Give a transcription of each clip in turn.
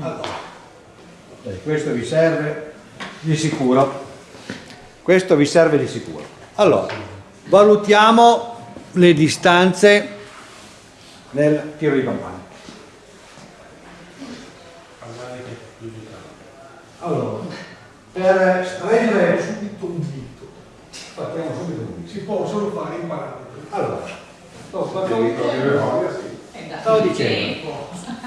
Allora, questo vi serve di sicuro. Questo vi serve di sicuro. Allora, valutiamo le distanze nel tiro di campagna. Allora, per stringere subito un dito. partiamo subito un Si possono fare in parametri. Allora, sto, sto, più dicendo.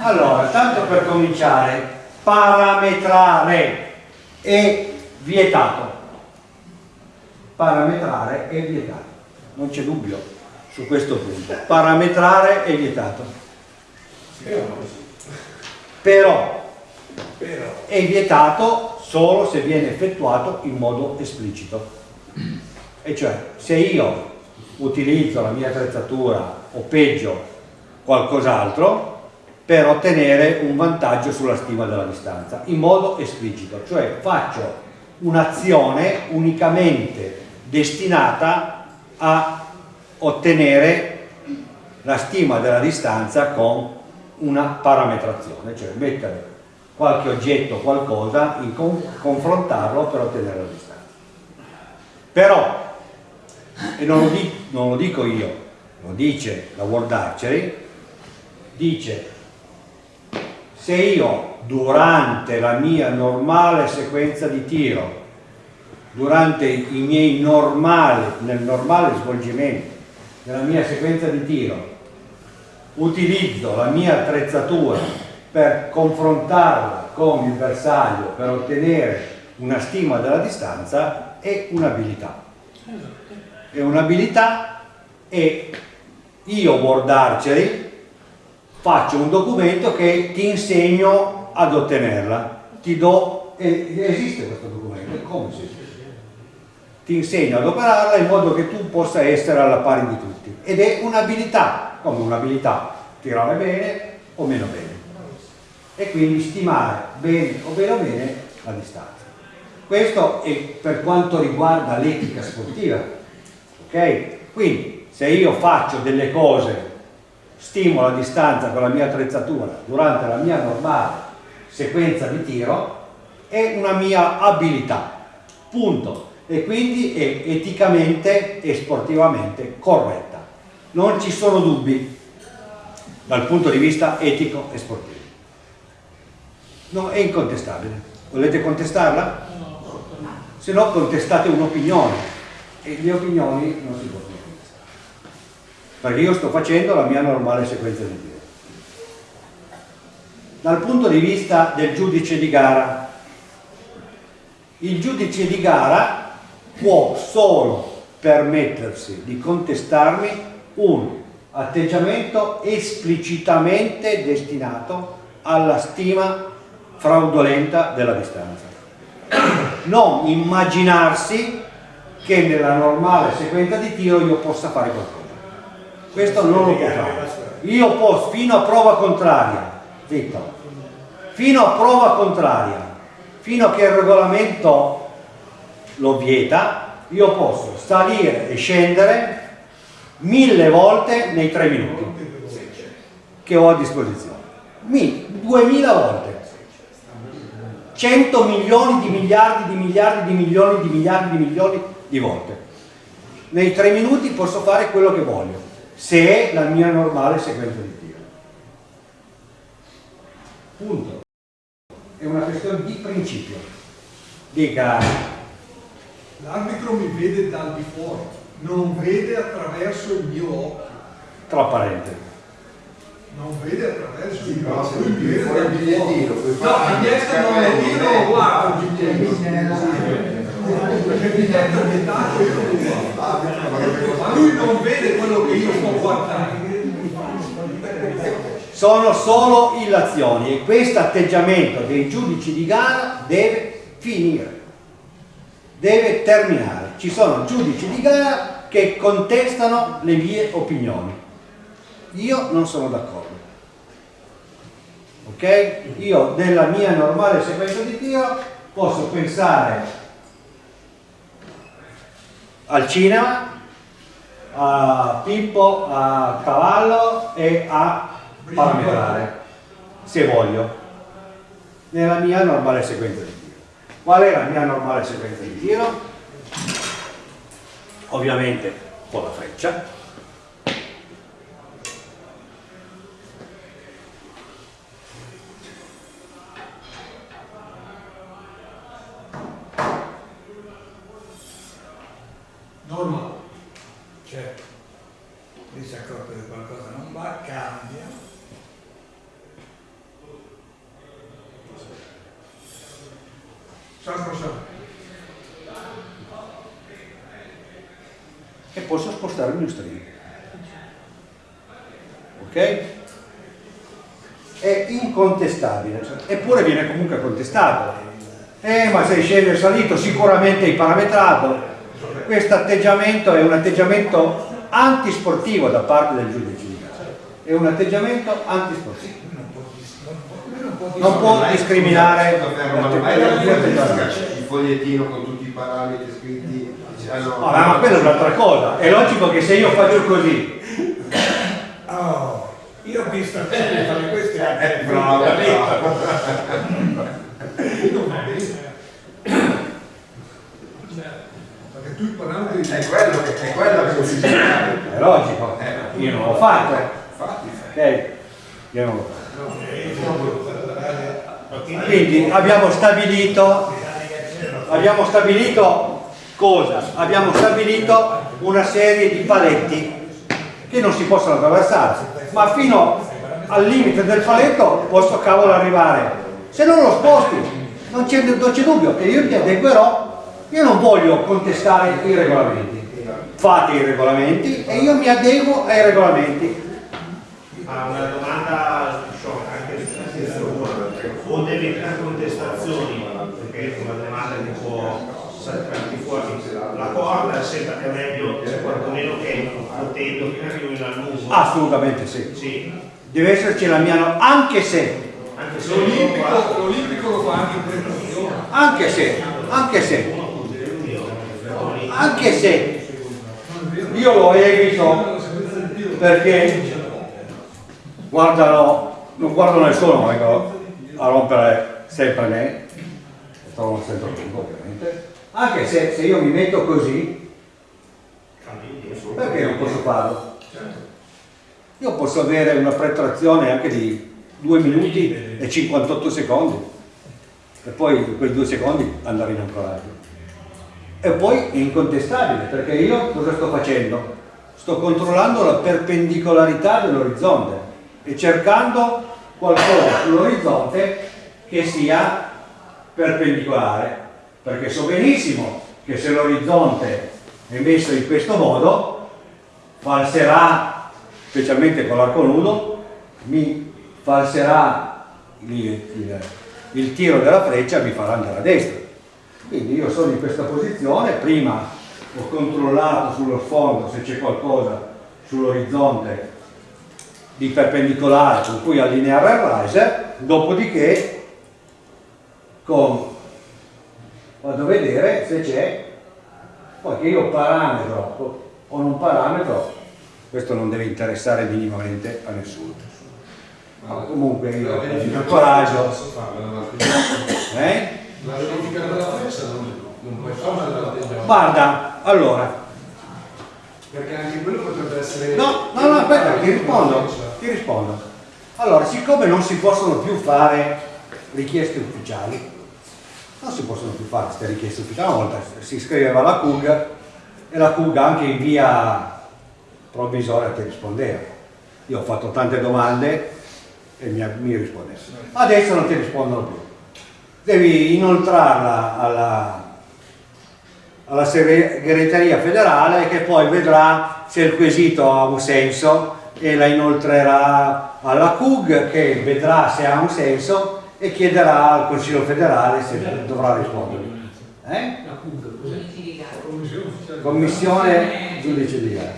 Allora, tanto per cominciare, parametrare è vietato. Parametrare è vietato. Non c'è dubbio su questo punto. Parametrare è vietato. Però è vietato solo se viene effettuato in modo esplicito. E cioè, se io utilizzo la mia attrezzatura o peggio qualcos'altro per ottenere un vantaggio sulla stima della distanza, in modo esplicito, cioè faccio un'azione unicamente destinata a ottenere la stima della distanza con una parametrazione, cioè mettere qualche oggetto, qualcosa, con- confrontarlo per ottenere la distanza. Però, e non lo, non lo dico io, lo dice la World Archery, dice se io durante la mia normale sequenza di tiro, durante i miei normali, nel normale svolgimento della mia sequenza di tiro, utilizzo la mia attrezzatura per confrontarla con il bersaglio per ottenere una stima della distanza è un'abilità. È un'abilità e io Archery faccio un documento che ti insegno ad ottenerla. Ti do, e- esiste questo documento, come si Ti insegno ad operarla in modo che tu possa essere alla pari di tutti. Ed è un'abilità, come un'abilità, tirare bene o meno bene. E quindi stimare bene o meno bene la distanza. Questo è per quanto riguarda l'etica sportiva. Ok? Quindi se io faccio delle cose stimo la distanza con la mia attrezzatura durante la mia normale sequenza di tiro è una mia abilità punto. E quindi è eticamente e sportivamente corretta. Non ci sono dubbi dal punto di vista etico e sportivo. No, è incontestabile. Volete contestarla? se no contestate un'opinione. E le opinioni non si possono perché io sto facendo la mia normale sequenza di tiro. Dal punto di vista del giudice di gara, il giudice di gara può solo permettersi di contestarmi un atteggiamento esplicitamente destinato alla stima fraudolenta della distanza. Non immaginarsi che nella normale sequenza di tiro io possa fare qualcosa. Questo non lo può fare. Io posso, fino a prova contraria, zitto, fino a prova contraria, fino a che il regolamento lo vieta, io posso salire e scendere mille volte nei tre minuti che ho a disposizione. Mi, duemila volte. 100 milioni di miliardi di miliardi di milioni di miliardi di milioni di volte. Nei tre minuti posso fare quello che voglio, se è la mia normale sequenza di tiro. Punto. È una questione di principio. Dica, l'arbitro mi vede dal di fuori, non vede attraverso il mio occhio, trasparente. non vede attraverso il se lui vede fuori il dal di fuori. bigliettino, puoi No, il biglietto non lo anche tiro, il guarda il. Lui non vede quello che io sto guardando. Sono solo illazioni e questo atteggiamento dei giudici di gara deve finire, deve terminare. Ci sono giudici di gara che contestano le mie opinioni. Io non sono d'accordo. Ok? Io nella mia normale sequenza di tiro posso pensare al cinema, a Pippo, a Cavallo e a parametrare, se voglio. nella mia normale sequenza di tiro. Qual è la mia normale sequenza di tiro? Ovviamente con la freccia, Norma, certo, lì si è accorto che qualcosa non va, cambia. Sacro sacro. e posso spostare il mio string. Ok? È incontestabile, cioè, eppure viene comunque contestato. Eh, ma sei sceso e salito, sicuramente hai parametrato. Questo atteggiamento è un atteggiamento antisportivo da parte del giudice di gara. È un atteggiamento antisportivo. Non può discriminare il fogliettino con tutti i parametri scritti No, ma quella è un'altra cosa. È logico che se io faccio così. Io ho visto a te fare queste Eh, anche bravo, bravo. Perché tu i parametri È quello che, è quello che si dice. È logico. Io non l'ho fatto. Infatti, Ok? Io non l'ho fatto. Quindi abbiamo stabilito, abbiamo stabilito cosa? Abbiamo stabilito una serie di paletti che non si possono attraversare, ma fino al limite del paletto posso cavolo arrivare. Se non lo sposti, non c'è dubbio che io mi adeguerò, io non voglio contestare i regolamenti. Fate i regolamenti e io mi adeguo ai regolamenti. Ma una domanda anche o delle contestazioni, perché è una domanda che può saltarti fuori. La corda è sempre meglio, potendo che arrivi a lungo. Assolutamente sì. Sì, Deve esserci la mia no- anche se, anche se l'olimpico, lo fa anche in prestazione. anche se, anche se, anche se. Io lo evito perché guardano, non guardano nessuno, vengono a rompere sempre me, sto sempre lungo ovviamente, anche se, se io mi metto così, perché non posso farlo? Io posso avere una pretrazione anche di 2 minuti e 58 secondi e poi quei due secondi andare in ancoraggio. E poi è incontestabile perché io cosa sto facendo? Sto controllando la perpendicolarità dell'orizzonte e cercando qualcosa sull'orizzonte che sia perpendicolare perché so benissimo che se l'orizzonte è messo in questo modo falserà specialmente con l'arco nudo mi falserà il, il- il tiro della freccia mi farà andare a destra. Quindi io sono in questa posizione prima ho controllato sullo sfondo se c'è qualcosa sull'orizzonte di perpendicolare con cui allineare il riser dopodiché con vado a vedere se c'è poi che io parametro o non parametro questo non deve interessare minimamente a nessuno ma comunque io ho il coraggio eh? La verifica della freccia non, non puoi farla dall'atteggiamento. guarda allora Perché anche quello potrebbe essere. no no no aspetta ti rispondo ti rispondo allora siccome non si possono più fare richieste ufficiali non si possono più fare queste richieste ufficiali una volta. Si scriveva alla CUG e la CUG anche in via provvisoria ti rispondeva. Io ho fatto tante domande e mi, mi rispondeva adesso non ti rispondono più. Devi inoltrarla alla, alla segreteria federale che poi vedrà se il quesito ha un senso e la inoltrerà alla CUG che vedrà se ha un senso e chiederà al Consiglio federale se dovrà rispondere. Eh? Commissione giudice di gara.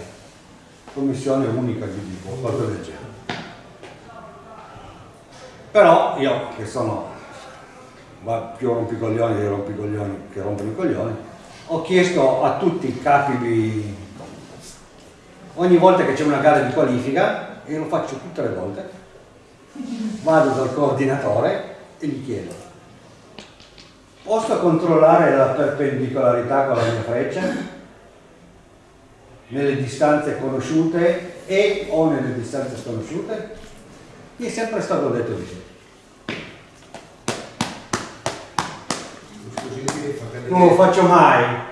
Commissione unica di o qualcosa del genere. Però io che sono più rompicoglioni dei rompicoglioni che rompono i coglioni, ho chiesto a tutti i capi di... ogni volta che c'è una gara di qualifica, e lo faccio tutte le volte, vado dal coordinatore e gli chiedo, posso controllare la perpendicolarità con la mia freccia? Nelle distanze conosciute e o nelle distanze sconosciute? Mi è sempre stato detto di sì. Non lo faccio mai.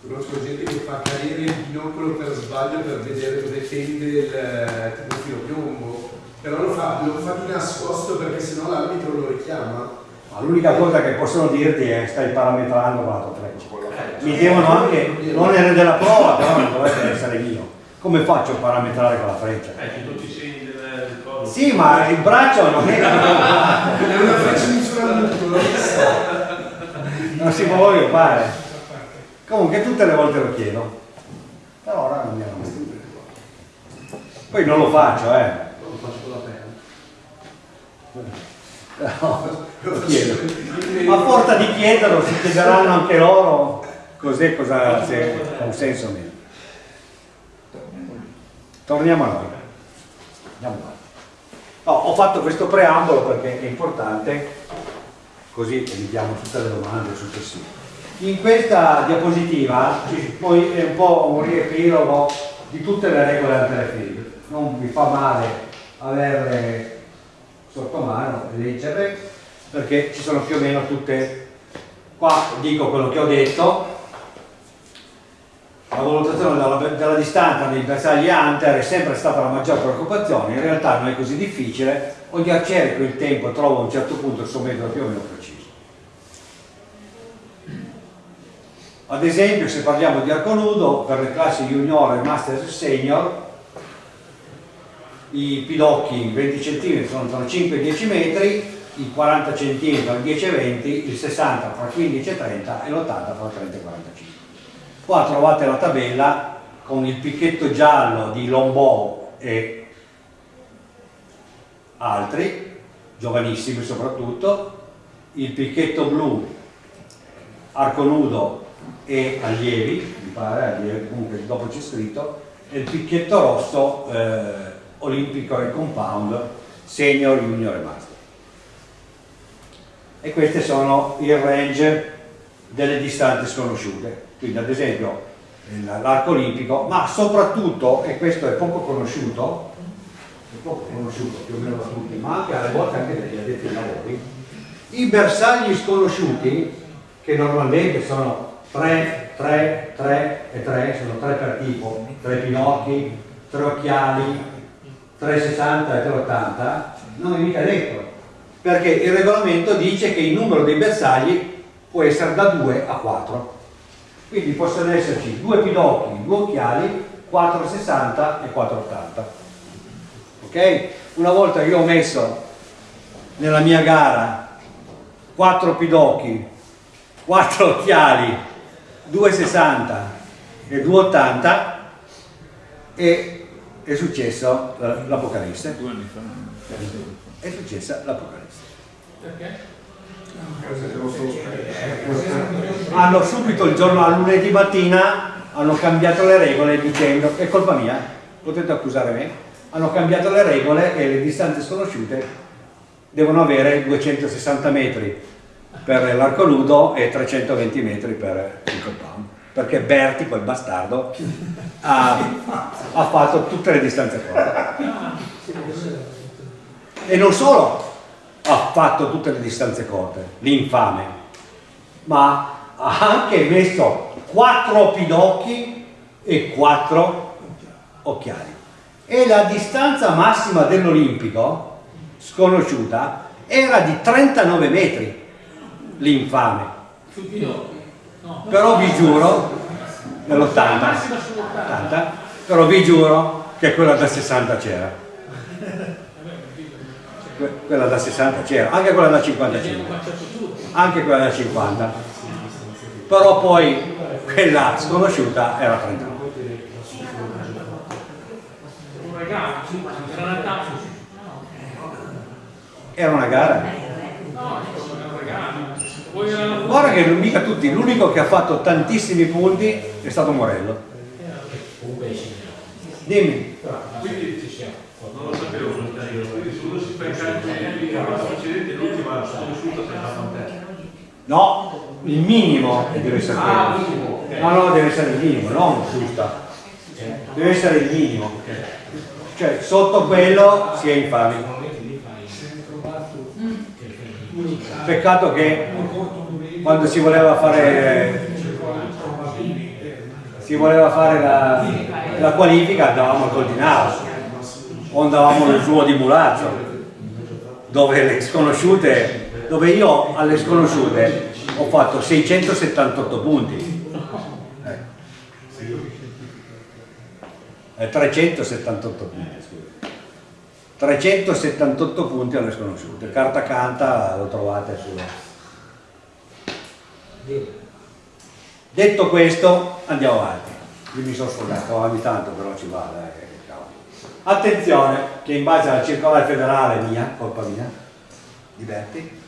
Conosco gente che fa cadere il binocolo per sbaglio per vedere dove tende il eh, tipo piombo, però lo fa, lo fa di nascosto perché sennò l'arbitro lo richiama. Ma L'unica cosa che possono dirti è stai parametrando con la tua freccia. Mi devono anche l'onere della prova, però non dovrebbe essere mio. Come faccio a parametrare con la freccia? Eh, che tutti i segni del, coso. Sì, ma il braccio non è È una freccia misuramento, l'ho vista. non si può voglio fare. Comunque tutte le volte lo chiedo. Per ora non mi hanno mai detto. Poi non lo faccio, eh. Lo faccio con la penna. Però lo chiedo. A forza di chiederlo si chiederanno anche loro cos'è, cosa, se ha un senso o meno. Torniamo a noi. Andiamo avanti. No, ho fatto questo preambolo perché è importante, così evitiamo tutte le domande successive. In questa diapositiva poi è un po' un riepilogo di tutte le regole antelefili. Non mi fa male averle sotto mano leggerle perché ci sono più o meno tutte qua dico quello che ho detto. La valutazione della, della distanza dei bersagli hunter è sempre stata la maggior preoccupazione. In realtà non è così difficile. Ogni arciere con il tempo trova a un certo punto il suo metodo più o meno preciso. Ad esempio se parliamo di arco nudo per le classi junior e master senior i pidocchi 20 cm sono tra 5 e 10 metri, i 40 cm tra 10 e 20, il 60 tra 15 e 30 e l'80 tra 30 e 45. Qua trovate la tabella con il picchetto giallo di Lombò e altri, giovanissimi soprattutto, il picchetto blu, arco nudo e allievi, mi pare, allievi, comunque dopo c'è scritto, e il picchetto rosso eh, olimpico e compound, senior, junior e master. E queste sono il range delle distanze sconosciute. Quindi ad esempio l'arco olimpico, ma soprattutto, e questo è poco conosciuto, è poco conosciuto più o meno da tutti, ma anche alle volte anche dagli addetti ai lavori, i bersagli sconosciuti, che normalmente sono 3, 3, 3 e 3, sono 3 per tipo, 3 pinocchi, 3 occhiali, 360 e 380, non è mica detto, perché il regolamento dice che il numero dei bersagli può essere da 2 a 4. Quindi possono esserci due pidocchi, due occhiali, 460 e 480. Ok? Una volta io ho messo nella mia gara 4 pidocchi, 4 occhiali, 2,60 e 2,80 e è successo eh, l'Apocalisse. Due anni fa. È successa l'Apocalisse. Perché? Hanno subito il giorno a lunedì mattina hanno cambiato le regole dicendo è colpa mia, potete accusare me, hanno cambiato le regole e le distanze sconosciute devono avere 260 metri per l'arco nudo e 320 metri per il compound perché Berti, quel bastardo, ha, ha fatto tutte le distanze corte. E non solo ha fatto tutte le distanze corte, l'infame, ma ha anche messo quattro pidocchi e quattro occhiali. E la distanza massima dell'Olimpico, sconosciuta, era di 39 metri, l'infame. Sui pinocchi? Però vi giuro, nell'80, Massima sull'80. 80, però vi giuro che quella da 60 c'era. Que- Quella da 60 c'era, anche quella da Abbiamo 55, baciato tutti. anche quella da 50. Però poi quella sconosciuta era 39. Un regalo, sì, era Natale. Era una gara. No, era un regalo. Guarda che non mica tutti, l'unico che ha fatto tantissimi punti è stato Morello. Dimmi. Quindi non lo sapevo quindi se uno si fa i calcoli la volta precedente l'ultima sconosciuto sembra con te. No, il minimo deve essere Ah, quello. No, no, deve essere il minimo, non giusta. Deve essere il minimo. Cioè, sotto quello si è infami. Peccato che quando si voleva fare si voleva fare la, la qualifica andavamo al Coltinaro o andavamo nel suo di Mulazzo dove le sconosciute dove io alle sconosciute ho fatto 678 punti. Eh, 378 punti scusa 378 punti alle sconosciute. Carta canta lo trovate sulla detto questo andiamo avanti. Io mi sono sfogato ogni tanto però ci va dai, che cavolo. attenzione che in base alla circolare federale mia colpa mia diverti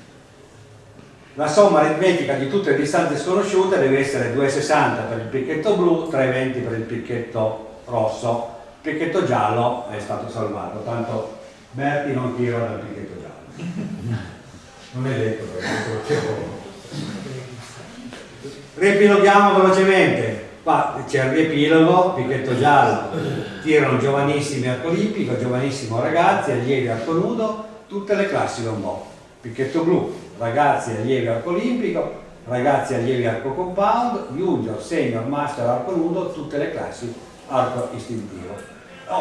la somma aritmetica di tutte le distanze sconosciute deve essere 2,60 per il picchetto blu 3,20 per il picchetto rosso. Il picchetto giallo è stato salvato tanto Berti non tira dal picchetto giallo. Non è detto perché riepiloghiamo velocemente. Qua c'è il riepilogo picchetto giallo. Tirano giovanissimi arco olimpico giovanissimo ragazzi allievi arco nudo tutte le classi lombò picchetto blu ragazzi allievi arco olimpico ragazzi allievi arco compound junior senior master arco nudo tutte le classi arco istintivo.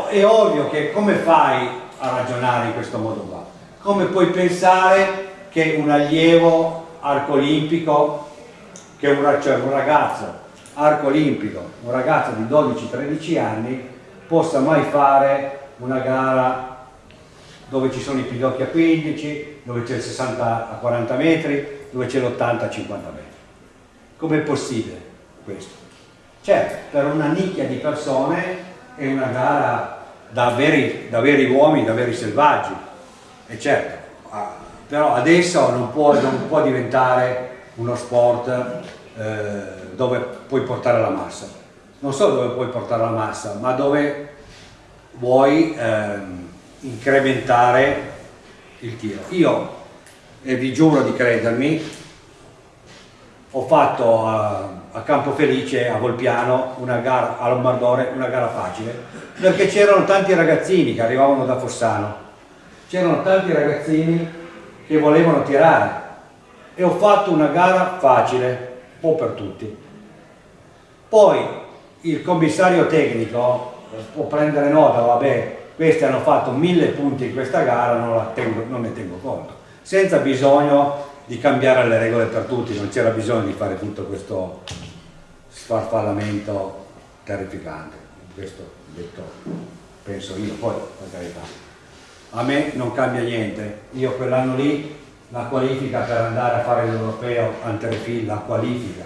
È ovvio che come fai a ragionare in questo modo qua come puoi pensare che un allievo arco olimpico che un, cioè un ragazzo arco olimpico, un ragazzo di 12-13 anni possa mai fare una gara dove ci sono i pidocchi a 15, dove c'è il 60 a 40 metri, dove c'è l'80 a 50 metri. Com'è possibile questo? Certo, per una nicchia di persone è una gara da veri, da veri uomini, da veri selvaggi, e certo, ah, però adesso non può, non può diventare uno sport eh, dove puoi portare la massa. Non solo dove puoi portare la massa, ma dove vuoi ehm, incrementare il tiro. Io, e vi giuro di credermi, ho fatto a, a Campo Felice, a Volpiano, una gara, a Lombardore, una gara facile, perché c'erano tanti ragazzini che arrivavano da Fossano, c'erano tanti ragazzini che volevano tirare. E ho fatto una gara facile, un po' per tutti. Poi il commissario tecnico può prendere nota, vabbè, questi hanno fatto mille punti in questa gara, non, tengo- non ne tengo conto, senza bisogno di cambiare le regole per tutti, non c'era bisogno di fare tutto questo sfarfallamento terrificante, questo detto penso io, poi per carità. A me non cambia niente, io quell'anno lì la qualifica per andare a fare l'europeo Anterefil, la qualifica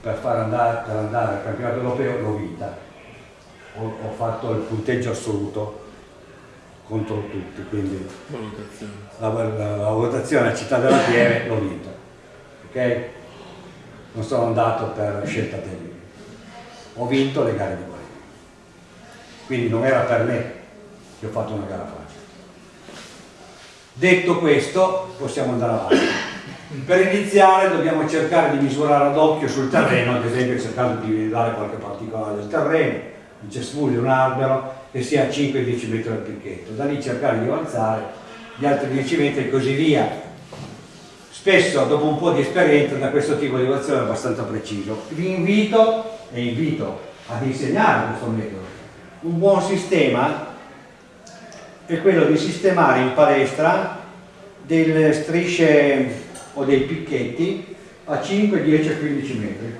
per, far andare, per andare al campionato europeo l'ho vinta, ho, ho fatto il punteggio assoluto contro tutti, quindi la, la- la votazione a Città della Pieve l'ho vinta, ok? Non sono andato per scelta tecnica, ho vinto le gare di qualifica, quindi non era per me che ho fatto una gara facile. Detto questo, possiamo andare avanti. Per iniziare dobbiamo cercare di misurare ad occhio sul terreno, ad esempio cercando di dare qualche particolare del terreno, un cespuglio, un albero, che sia a 5-10 metri dal picchetto. Da lì cercare di avanzare gli altri 10 metri e così via. Spesso, dopo un po' di esperienza, da questo tipo di evaluazione è abbastanza preciso. Vi invito e invito ad insegnare questo metodo. Un buon sistema è quello di sistemare in palestra delle strisce o dei picchetti a 5, 10 e 15 metri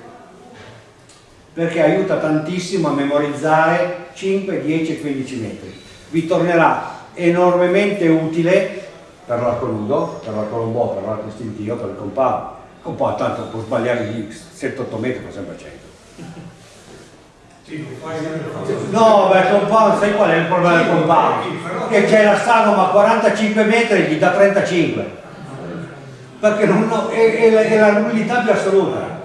perché aiuta tantissimo a memorizzare 5, 10 e 15 metri vi tornerà enormemente utile per l'arco nudo, per l'arco lombò, per l'arco istintivo, per il compound il compound tanto può sbagliare di 7-8 metri fa sempre 100 No, beh, il compound, sai qual è il problema del compound? Che c'è la sagoma a 45 metri e gli dà 35. Perché non, no, è, è la- è la nullità più assoluta.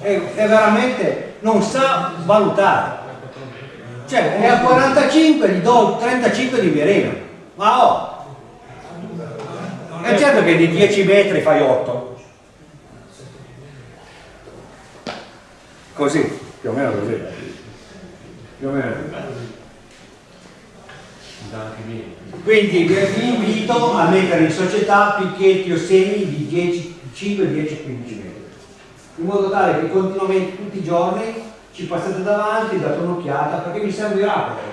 È, è veramente, non sa valutare. Cioè, è a 45, gli do 35 di mirino. Ma oh, È certo che di 10 metri fai 8. Così, più o meno così. Più o meno. Quindi vi vi invito a mettere in società picchetti o semi di 10, 5, 10, 15 metri. In modo tale che continuamente tutti i giorni ci passate davanti, date un'occhiata, perché vi servirà poi.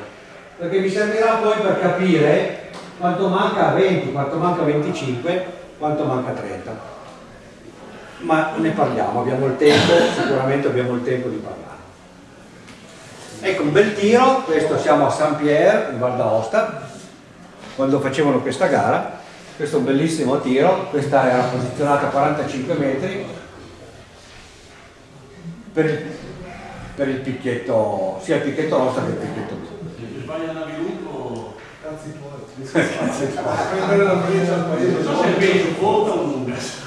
Perché vi servirà poi per capire quanto manca a 20, quanto manca a 25, quanto manca a 30. Ma ne parliamo, abbiamo il tempo, sicuramente abbiamo il tempo di parlare. Ecco un bel tiro, questo siamo a Saint Pierre in Val d'Aosta, quando facevano questa gara, questo è un bellissimo tiro, questa era posizionata a 45 metri per il, per il picchetto, sia il picchetto rossa che il picchetto blu. Sbaglia Naviluco. Cazzi tuoi. La.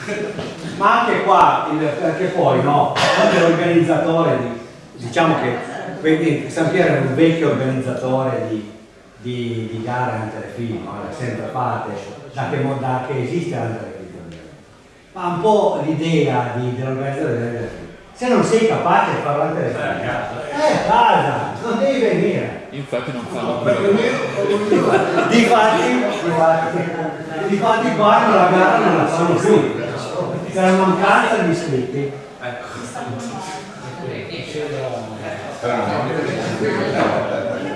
Ma anche qua, perché poi no, quando l'organizzatore di, diciamo che quindi San Piero è un vecchio organizzatore di, di, di gare anche film, no? l'ha sempre fatte, da che, da che esiste anche film. Ma un po' l'idea dell'organizzatore delle film. Se non sei capace di farlo alle film, Eh, cazzo. eh, a casa, non devi venire. Infatti non fanno quello. Difatti, difatti, qua la gara non la fanno più. Per mancanza di iscritti.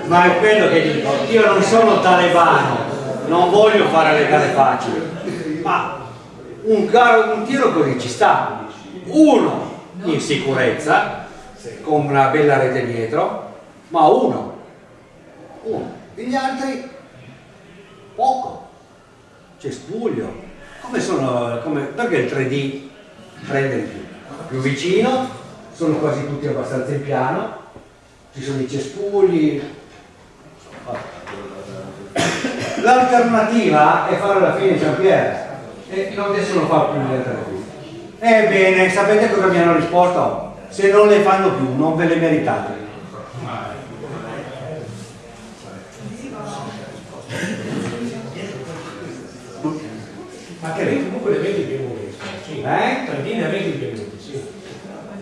Ma è quello che dico, io non sono talebano, non voglio fare le gare facili, ma un, caro, un tiro così ci sta. Uno in sicurezza, con una bella rete dietro, ma uno. Uno. E gli altri poco. C'è spuglio. Come sono, come, perché il 3D prende più? Più vicino, sono quasi tutti abbastanza in piano, ci sono i cespugli. L'alternativa è fare la fine di San Piero e non adesso non fa più fine. Ebbene, sapete cosa mi hanno risposto? Se non le fanno più, non ve le meritate. Ma che reti comunque le vedi più minuti, sì. Eh? Trentina e 20 minuti, sì.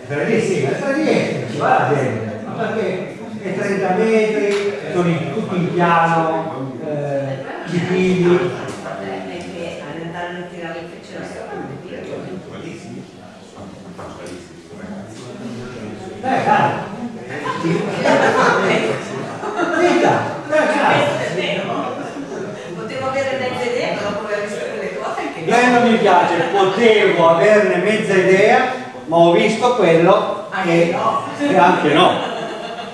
Lì sì, per lì ci va gente, ma perché è 30 metri, sono in- tutti in piano, eh, i figli. Perché andare a tirare il fece la Dai, dai. Vinta, dai, dai. Potevo avere mezza idea, ma dopo aver visto quelle cose anche A me non mi piace, potevo averne mezza idea, ma ho visto quello Anche e, no. e anche no.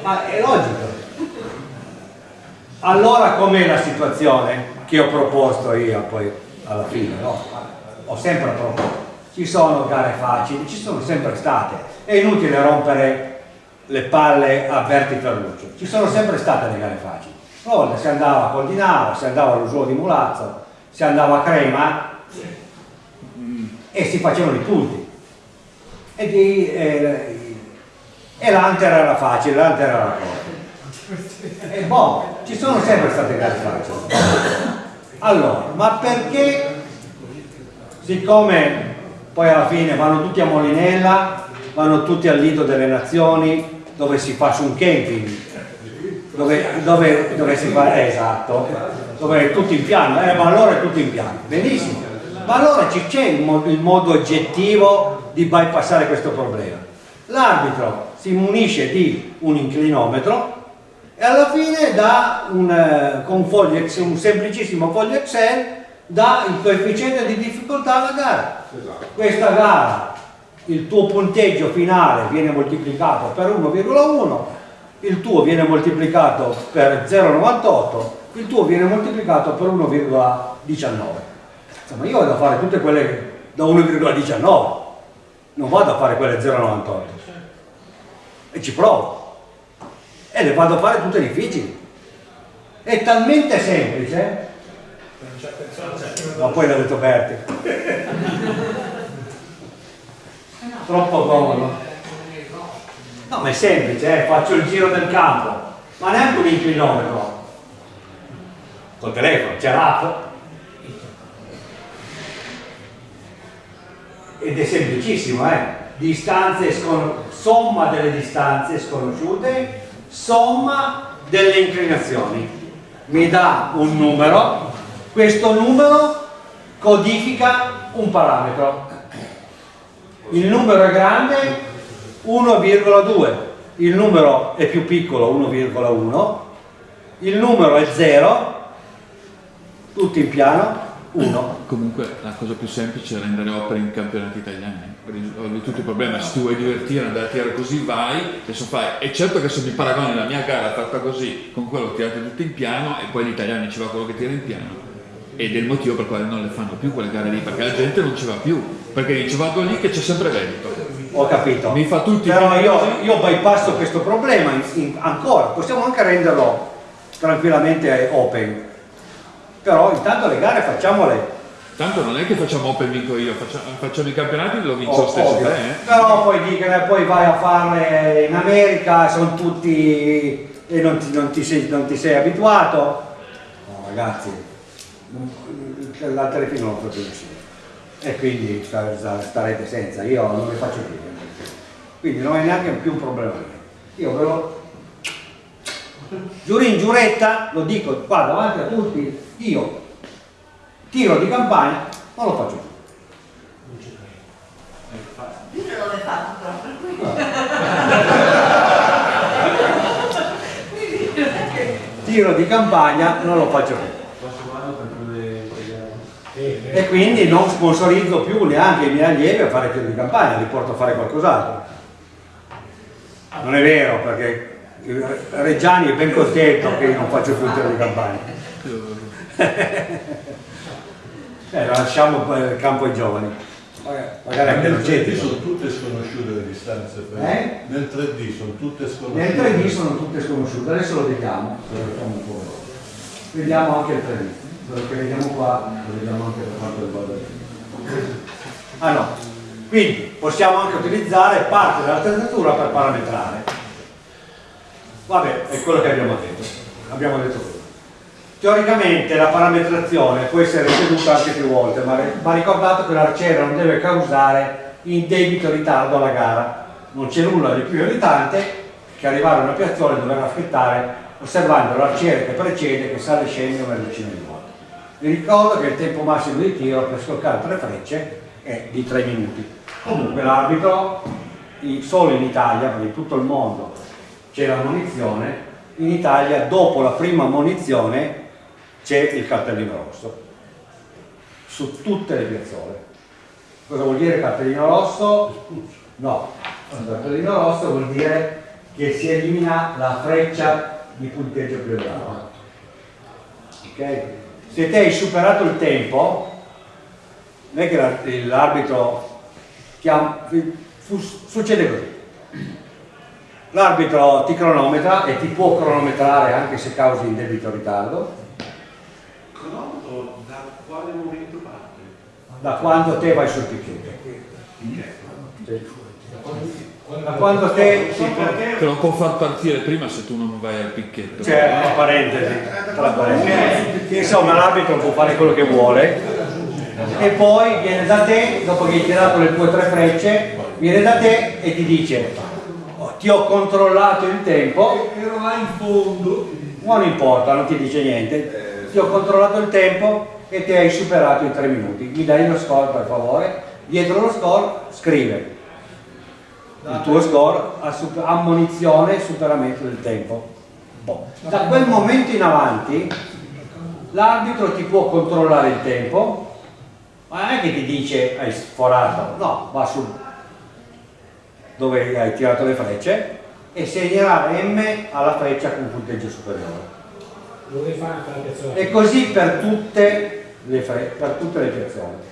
Ma è logico. Allora com'è la situazione che ho proposto io poi alla fine? no? Ho sempre proposto. Ci sono gare facili, ci sono sempre state. È inutile rompere le palle a Berti Ferruccio. Ci sono sempre state le gare facili. Una volta si andava a Coldinaro, si andava all'Usuo di Mulazzo, si andava a Crema e si facevano i punti. E, di, eh, e l'Anter era facile, l'Anter era corto. E boh, ci sono sempre state gare facili. Allora, ma perché, siccome poi alla fine vanno tutti a Molinella, vanno tutti al Lido delle Nazioni, dove si fa su un camping, dove, dove- dove si fa, eh, esatto, dove è tutto in piano, eh, ma allora è tutto in piano, benissimo, ma allora c'è il, il modo oggettivo di bypassare questo problema. L'arbitro si munisce di un inclinometro e alla fine dà un, eh, con un, foglio un semplicissimo foglio Excel dà il coefficiente di difficoltà alla gara. Questa gara, il tuo punteggio finale viene moltiplicato per 1,1, il tuo viene moltiplicato per 0,98, il tuo viene moltiplicato per 1,19. Insomma, io vado a fare tutte quelle da 1,19, non vado a fare quelle 0,98 e ci provo e le vado a fare tutte difficili. È talmente semplice, ma poi l'ha detto Berti, troppo comodo. No, ma è semplice, eh, faccio il giro del campo, ma neanche un inclinometro. Col telefono, c'è l'app. ed è semplicissimo, eh? Distanze somma delle distanze sconosciute, somma delle inclinazioni. Mi dà un numero, questo numero codifica un parametro. Il numero è grande 1,2, il numero è più piccolo 1,1, il numero è 0, tutti in piano, 1. Comunque la cosa più semplice è rendere opere in campionati italiani, risolvi tutto il problema, se tu vuoi divertire, andare a tirare così vai, adesso fai, è certo che se mi paragoni la mia gara fatta così con quello tirato tutto in piano e poi gli italiani ci va quello che tira in piano ed è il motivo per quale non le fanno più quelle gare lì, perché la gente non ci va più, perché dice vado lì che c'è sempre vento. Ho capito. Mi fa tutti Però io, io bypasso questo problema in- in- ancora, possiamo anche renderlo tranquillamente open. Però intanto le gare facciamole Tanto non è che facciamo open vinco io, facciamo, facciamo i campionati lo vinco Oh, lo stesso te, eh. Però poi dicono, poi vai a farle in America, sono tutti e non ti, non ti sei, non ti sei abituato. No, ragazzi, la telefilm non lo nessuno. E quindi sta- sta- starete senza, io non le faccio più. Quindi non è neanche più un problema. Io ve lo giurin giuretta, lo dico qua davanti a tutti, io tiro di campagna, non lo faccio più. Io non l'ho fatto. Quindi non è che... tiro di campagna non lo faccio più. E quindi non sponsorizzo più neanche i miei allievi a fare tiro di campagna, li porto a fare qualcos'altro. Non è vero perché Reggiani è ben contento che io non faccio più il tiro di campagna. Eh, lasciamo il campo ai giovani. Magari anche Nel non 3D c'è. sono tutte sconosciute le distanze. Eh? Nel 3D sono tutte sconosciute. Nel 3D sono tutte sconosciute, adesso lo vediamo. Vediamo anche il 3D, quello che vediamo qua, lo vediamo anche riguarda il 3D. Ah no, quindi possiamo anche utilizzare parte dell'attrezzatura per parametrare. Vabbè, è quello che abbiamo detto, abbiamo detto quello. Teoricamente la parametrazione può essere ripetuta anche più volte, ma va ricordato che l'arciere non deve causare indebito ritardo alla gara. Non c'è nulla di più irritante che arrivare a una piazzola e dover aspettare osservando l'arciere che precede che sale e scende decina di volte. Vi ricordo che il tempo massimo di tiro per scoccare tre frecce è di 3 minuti. Comunque l'arbitro, solo in Italia, perché in tutto il mondo c'è la munizione, in Italia dopo la prima munizione c'è il cartellino rosso su tutte le piazzole. Cosa vuol dire cartellino rosso? No, il cartellino rosso vuol dire che si elimina la freccia di punteggio più elevata. Ok? Se te hai superato il tempo, non è che la- l'arbitro succede così. L'arbitro ti cronometra e ti può cronometrare anche se causi indebito ritardo, Cronometro da quale momento parte? da quando te vai sul picchetto. Da quando te si Te lo può far partire prima se tu non vai al picchetto. c'è una parentesi, tra parentesi. Insomma l'arbitro può fare quello che vuole e poi viene da te, dopo che hai tirato le tue tre frecce, viene da te e ti dice "Oh, ti ho controllato il tempo, Ero là in fondo. non importa, non ti dice niente, ti ho controllato il tempo e ti hai superato i tre minuti, mi dai lo score per favore, dietro lo score scrive il tuo score a super- ammonizione e superamento del tempo. Boh. Da quel momento in avanti l'arbitro ti può controllare il tempo, ma non è che ti dice hai sforato, no, va sul dove hai tirato le frecce e segnerà M alla freccia con punteggio superiore. E così per tutte le, per tutte le piazzole.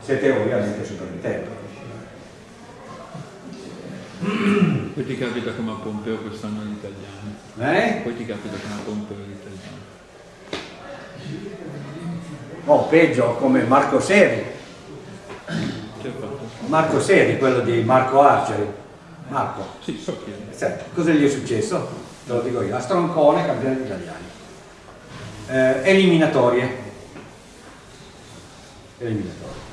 Siete ovviamente super in tempo. Poi ti capita come a Pompeo quest'anno gli italiani. Eh? Poi ti capita come a Pompeo gli italiani. O peggio come Marco Seri. Marco Seri, quello di Marco Arceri. Marco, Sì, so chi è. sai, cosa gli è successo? Te lo dico io, a Stroncone, campionati italiani. Eh, eliminatorie. Eliminatorie.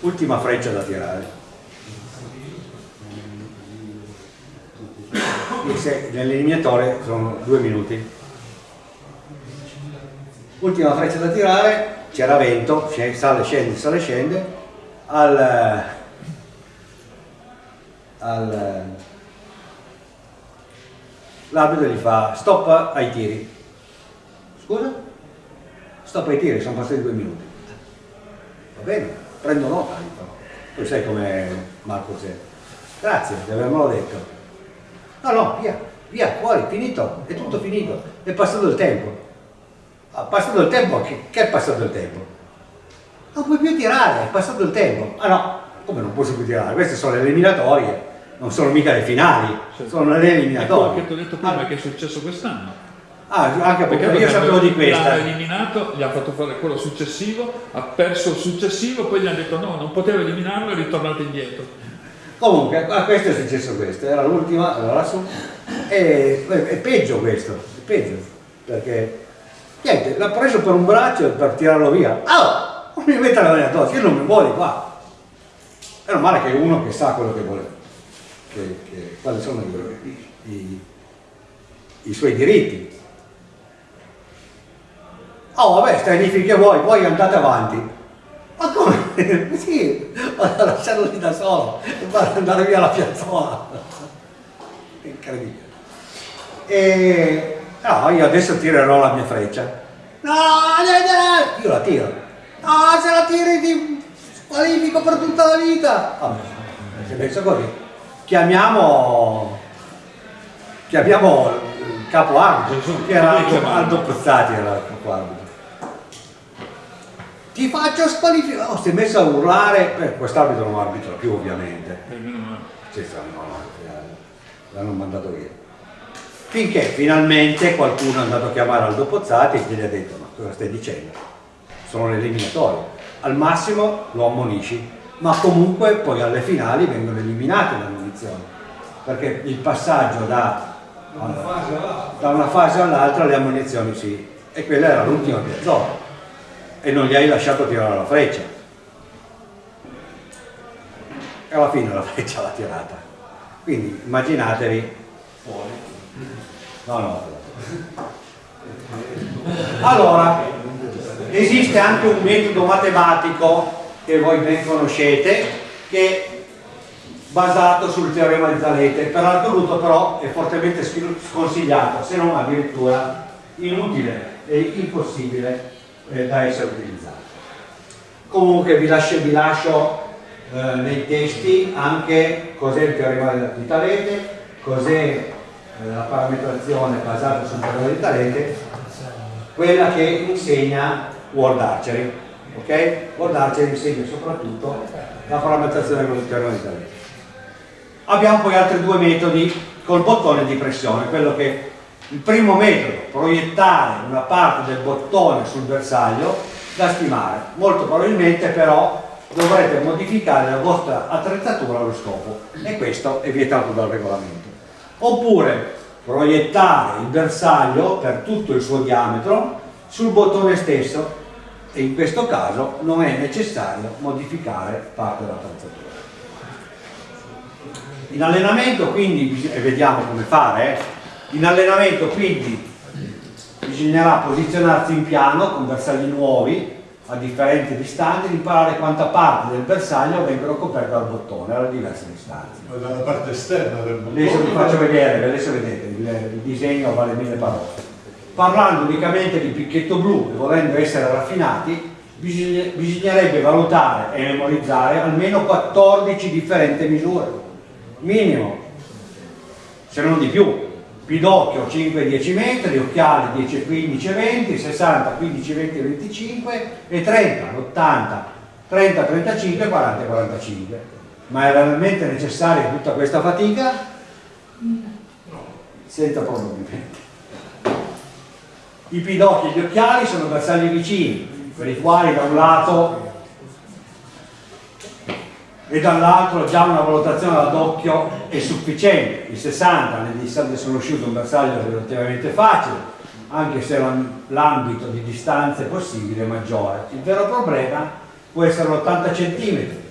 ultima freccia da tirare. Se nell'eliminatore sono due minuti. Ultima freccia da tirare, c'era vento, sale, scende, sale, scende, al, al l'arbitro gli fa stop ai tiri. Scusa? Stop ai tiri, sono passati due minuti. Va bene, prendo nota. Tu sai come Marco c'è. Grazie di avermelo detto. No, no, via, via, fuori, finito, è tutto finito, è passato il tempo. Ha passato il tempo, che, che è passato il tempo? Non puoi più tirare, è passato il tempo. Ah no, come non posso più tirare? Queste sono le eliminatorie, non sono mica le finali, sono le quello eliminatorie. che ti ho detto prima che è successo quest'anno. Ah, anche perché io sapevo di questa. L'hanno eliminato, gli hanno fatto fare quello successivo, ha perso il successivo, poi gli hanno detto no, non poteva eliminarlo e è ritornato indietro. Comunque, a questo è successo questo, era l'ultima, era lassù, è peggio questo, è peggio, perché niente, l'ha preso per un braccio per tirarlo via. Ah, non mi mette la mano addosso, io non mi vuole qua. Meno male che uno che sa quello che vuole, che, che- quali sono i, i- i suoi diritti. Oh vabbè, stai lì finché vuoi, poi andate avanti. Ma come? sì, vado a lasciarlo lì da solo e vado ad andare via la piazzola. Incredibile. E no, io adesso tirerò la mia freccia. No, no, no, io la tiro. No, se la tiri ti squalifico per tutta la vita. Vabbè, se penso così. Chiamiamo chiamiamo il capo arbitro, che era Aldo, Pozzati era il capo arbitro. Ti faccio squalificare. Oh, si è messo a urlare. Beh, quest'arbitro non arbitra più ovviamente. E male. Sì, eh, l'hanno mandato via. Finché finalmente qualcuno è andato a chiamare Aldo Pozzati e gli ha detto ma cosa stai dicendo? Sono le eliminatorie. Al massimo lo ammonisci, ma comunque poi alle finali vengono eliminate le ammonizioni. Perché il passaggio da, da una fase all'altra le ammonizioni sì. E quella era l'ultima piazzola. E non gli hai lasciato tirare la freccia. E alla fine la freccia l'ha tirata. Quindi immaginatevi. No, no. Allora, esiste anche un metodo matematico che voi ben conoscete che è basato sul teorema di Zalete, per assoluto però è fortemente sconsigliato, se non addirittura inutile e impossibile eh, da essere utilizzato. Comunque vi lascio, vi lascio eh, nei testi anche cos'è il teorema di Talete, cos'è eh, la parametrazione basata sul teorema di Talete, quella che insegna World Archery. Ok? World Archery insegna soprattutto la parametrazione con il teorema di Talete. Abbiamo poi altri due metodi col bottone di pressione, quello che il primo metodo, proiettare una parte del bottone sul bersaglio da stimare. Molto probabilmente però dovrete modificare la vostra attrezzatura allo scopo e questo è vietato dal regolamento. Oppure proiettare il bersaglio per tutto il suo diametro sul bottone stesso e in questo caso non è necessario modificare parte dell'attrezzatura. In allenamento quindi, e vediamo come fare, eh, in allenamento quindi bisognerà posizionarsi in piano con bersagli nuovi a differenti distanze, imparare quanta parte del bersaglio vengono coperte dal bottone alle diverse distanze. Ma dalla parte esterna del Adesso vi bottone. faccio vedere, adesso vedete, il, il disegno vale mille parole. Parlando unicamente di picchetto blu e volendo essere raffinati, bisogna- bisognerebbe valutare e memorizzare almeno 14 differenti misure, minimo, se non di più. Pidocchio 5-10 metri, occhiali 10, 15, 20, 60, 15, 20, 25 e 30, 80, 30, 35, 40, 45. Ma è realmente necessaria tutta questa fatica? Senza probabilmente. I pidocchi e gli occhiali sono bersagli vicini, per i quali da un lato e dall'altro già una valutazione ad occhio è sufficiente. Il 60 nel distante sono uscito un bersaglio relativamente facile, anche se l'am- l'ambito di distanze possibile è maggiore. Il vero problema può essere l'80 cm,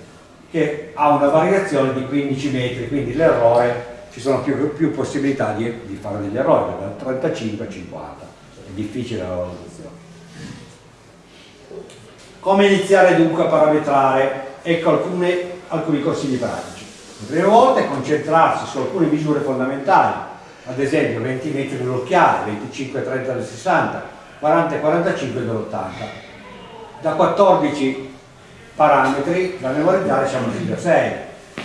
che ha una variazione di 15 metri, quindi l'errore ci sono più, più possibilità di, di, fare degli errori, dal 35 al 50, è difficile la valutazione. Come iniziare dunque a parametrare? Ecco alcune, alcuni consigli pratici. La prima volta è concentrarsi su alcune misure fondamentali, ad esempio 20 metri dell'occhiale, 25-30 del 60, 40-45 dell'80. Da 14 parametri da memorizzare siamo fino a 6.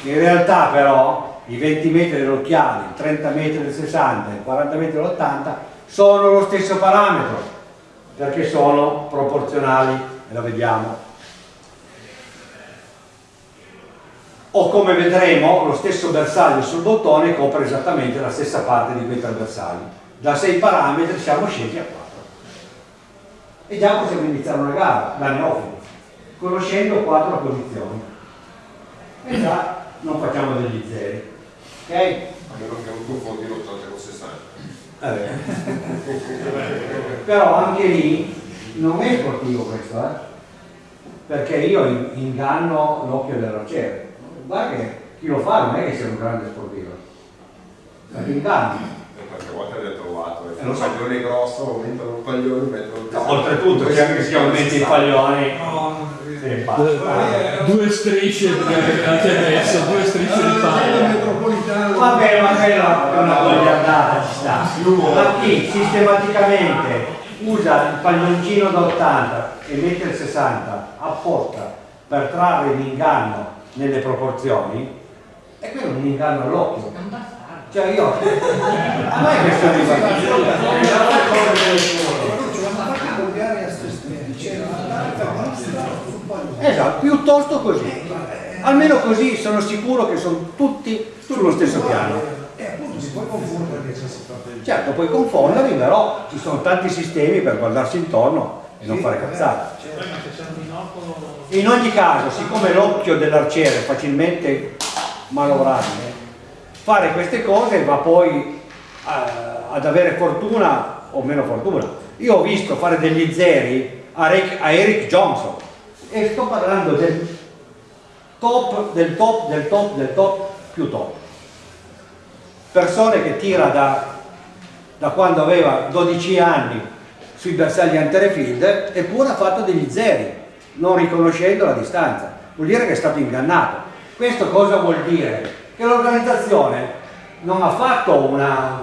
In realtà però i 20 metri dell'occhiale, i 30 metri del 60 e i 40 metri dell'80 sono lo stesso parametro perché sono proporzionali e lo vediamo. O come vedremo lo stesso bersaglio sul bottone copre esattamente la stessa parte di quei tre bersagli. Da 6 parametri siamo scesi a 4. E già possiamo iniziare una gara da neofiti conoscendo quattro posizioni e già non facciamo degli zeri ok? a meno che non confondi l'80 con 60 eh però anche lì non è sportivo questo eh? perché io inganno l'occhio dell'arciere guarda che chi lo fa non è che sia un grande sportivo perché inganno perché a volte l'hai trovato Eh, e lo un so. paglione grosso aumentano un paglione mettono No, oltretutto se anche si aumenti i paglioni se ne passa. Due strisce che messo, due strisce di paglia. metropolitano. Vabbè, ma quella è una goliardata, ci sta. Ma chi sistematicamente usa il paglioncino da 80 e mette il 60 apposta per trarre l'inganno nelle proporzioni, è quello un inganno all'occhio. Cioè io, a me questo mi va Esatto, piuttosto così. Almeno così sono sicuro che sono tutti sullo stesso piano. Eh, può confondere di... Certo, puoi confonderli, però ci sono tanti sistemi per guardarsi intorno e non fare cazzate. In ogni caso, siccome l'occhio dell'arciere è facilmente manovrabile, fare queste cose va poi eh, ad avere fortuna o meno fortuna. Io ho visto fare degli zeri a, Rick- a Eric Johnson e sto parlando del top, del top, del top, del top più top. Persone che tira da, da quando aveva 12 anni sui bersagli anterefield eppure ha fatto degli zeri non riconoscendo la distanza. Vuol dire che è stato ingannato. Questo cosa vuol dire? che l'organizzazione non ha fatto una,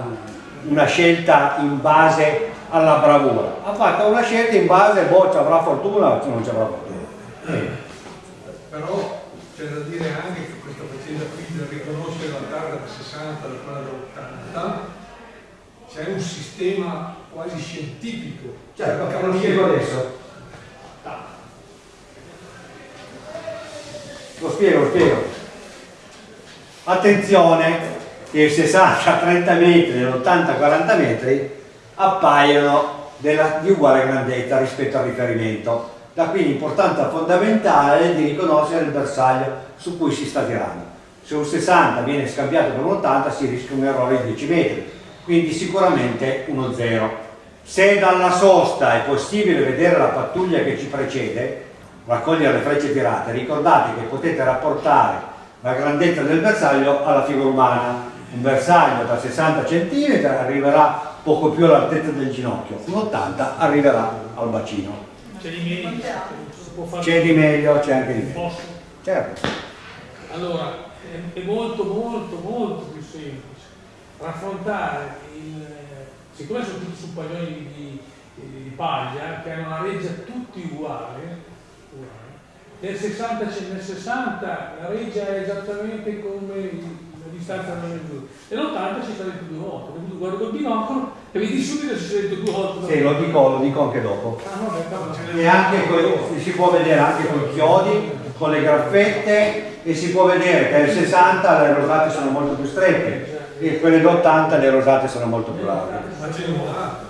una scelta in base alla bravura. Ha fatto una scelta in base boh ci avrà fortuna o non ci avrà fortuna. Eh, Però c'è da dire anche che questa faccenda qui del riconoscere la targa da 60 da quella da 80 c'è un sistema quasi scientifico. Perché lo spiego adesso? Lo spiego, lo spiego. Attenzione che il 60 30 metri e l'80 40 metri appaiono della- di uguale grandezza rispetto al riferimento. Da qui l'importanza fondamentale di riconoscere il bersaglio su cui si sta tirando. Se un 60 viene scambiato per un 80 si rischia un errore di 10 metri quindi sicuramente uno 0 se dalla sosta è possibile vedere la pattuglia che ci precede raccogliere le frecce tirate ricordate che potete rapportare la grandezza del bersaglio alla figura umana. Un bersaglio da 60 cm arriverà poco più all'altezza del ginocchio un 80 arriverà al bacino. C'è di meglio, c'è di meglio c'è anche di meglio certo. Allora, è molto, molto, molto più semplice raffrontare il... Siccome sono tutti su paglioni di, di- di paglia, che hanno una reggia tutti uguali, uguali, nel 60, c'è- nel 60 la reggia è esattamente come la distanza tra le due. Nell'80 si dentro due volte, quindi tu guardi col binocolo e vedi subito se si dentro due volte. sì, lo dico, lo dico anche dopo Ah, cavolo. e anche coi- si può vedere anche con i chiodi con le graffette e si può vedere che nel 60 le rosate sono molto più strette e quelle d'80 le rosate sono molto più larghe Ma c'è un dato.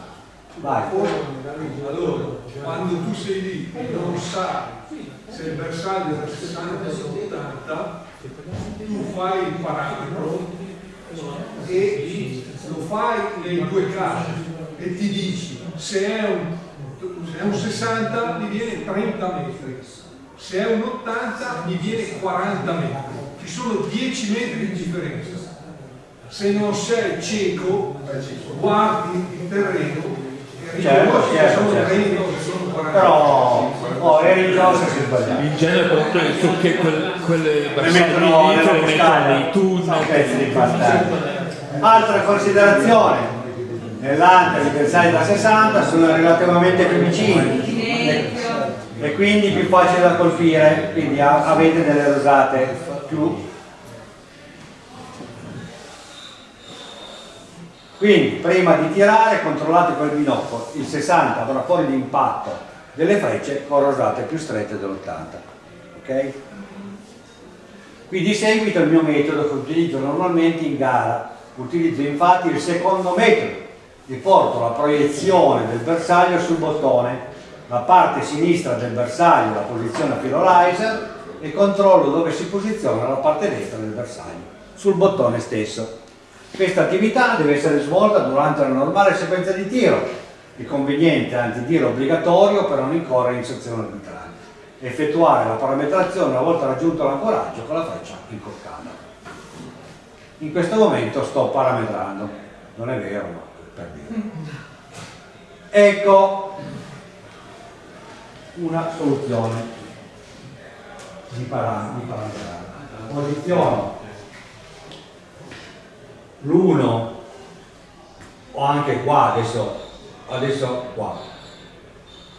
vai Allora, quando tu sei lì e non sai se il bersaglio è da 60 o 80, tu fai il parametro e lo fai nei due casi e ti dici se è un, se è un 60 gli viene 30 metri, se è un 80 mi viene 40 metri, ci sono 10 metri di differenza. Se non sei cieco, guardi il terreno e Certo, certo, sono certo. 30 o che sono 40 Però, oh, eri in cosa si sbagliava. In genere che quel, quelle mettono lì nella le mettono nei tunnel. Altra considerazione, nell'ante i bersagli da 60 sono relativamente più vicini Silenzio. e quindi più facile da colpire, quindi avete delle rosate più Quindi prima di tirare controllate col binocolo, il 60 avrà fuori l'impatto delle frecce con rosate più strette dell'80. Ok? Qui di seguito il mio metodo che utilizzo normalmente in gara. Utilizzo infatti il secondo metodo. Riporto la proiezione del bersaglio sul bottone, la parte sinistra del bersaglio la posizione a filo laser e controllo dove si posiziona la parte destra del bersaglio, sul bottone stesso. Questa attività deve essere svolta durante la normale sequenza di tiro. È conveniente, anzi tiro obbligatorio per non incorrere in sezione arbitraria. Effettuare la parametrazione una volta raggiunto l'ancoraggio con la freccia incoccata. In questo momento sto parametrando, non è vero, ma per dire. Ecco una soluzione di, para- di parametrare. Posiziono l'1 o anche qua adesso, adesso qua.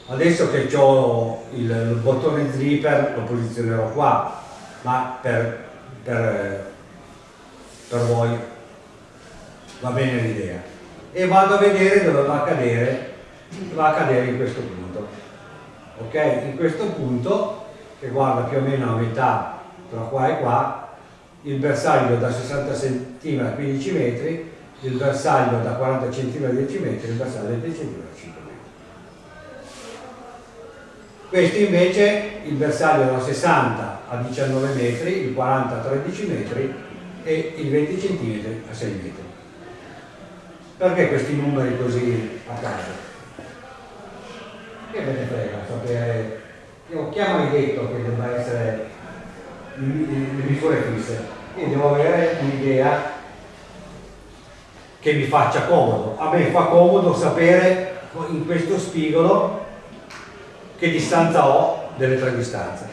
Adesso che ho il, il bottone zipper lo posizionerò qua ma per, per, per voi. Va bene l'idea. E vado a vedere dove va a cadere va a cadere in questo punto. Ok? In questo punto che guarda più o meno a metà tra qua e qua il bersaglio da 60 cm a 15 metri, il bersaglio da 40 cm a 10 metri, il bersaglio da 10 cm a 5 metri. Questo invece il bersaglio da 60 a 19 metri, il 40 a 13 metri e il 20 cm a 6 metri. Perché questi numeri così a caso? Che me ne frega sapere. Io chi ha mai detto che debba essere le misure fisse. Io devo avere un'idea che mi faccia comodo. A me fa comodo sapere in questo spigolo che distanza ho delle tre distanze.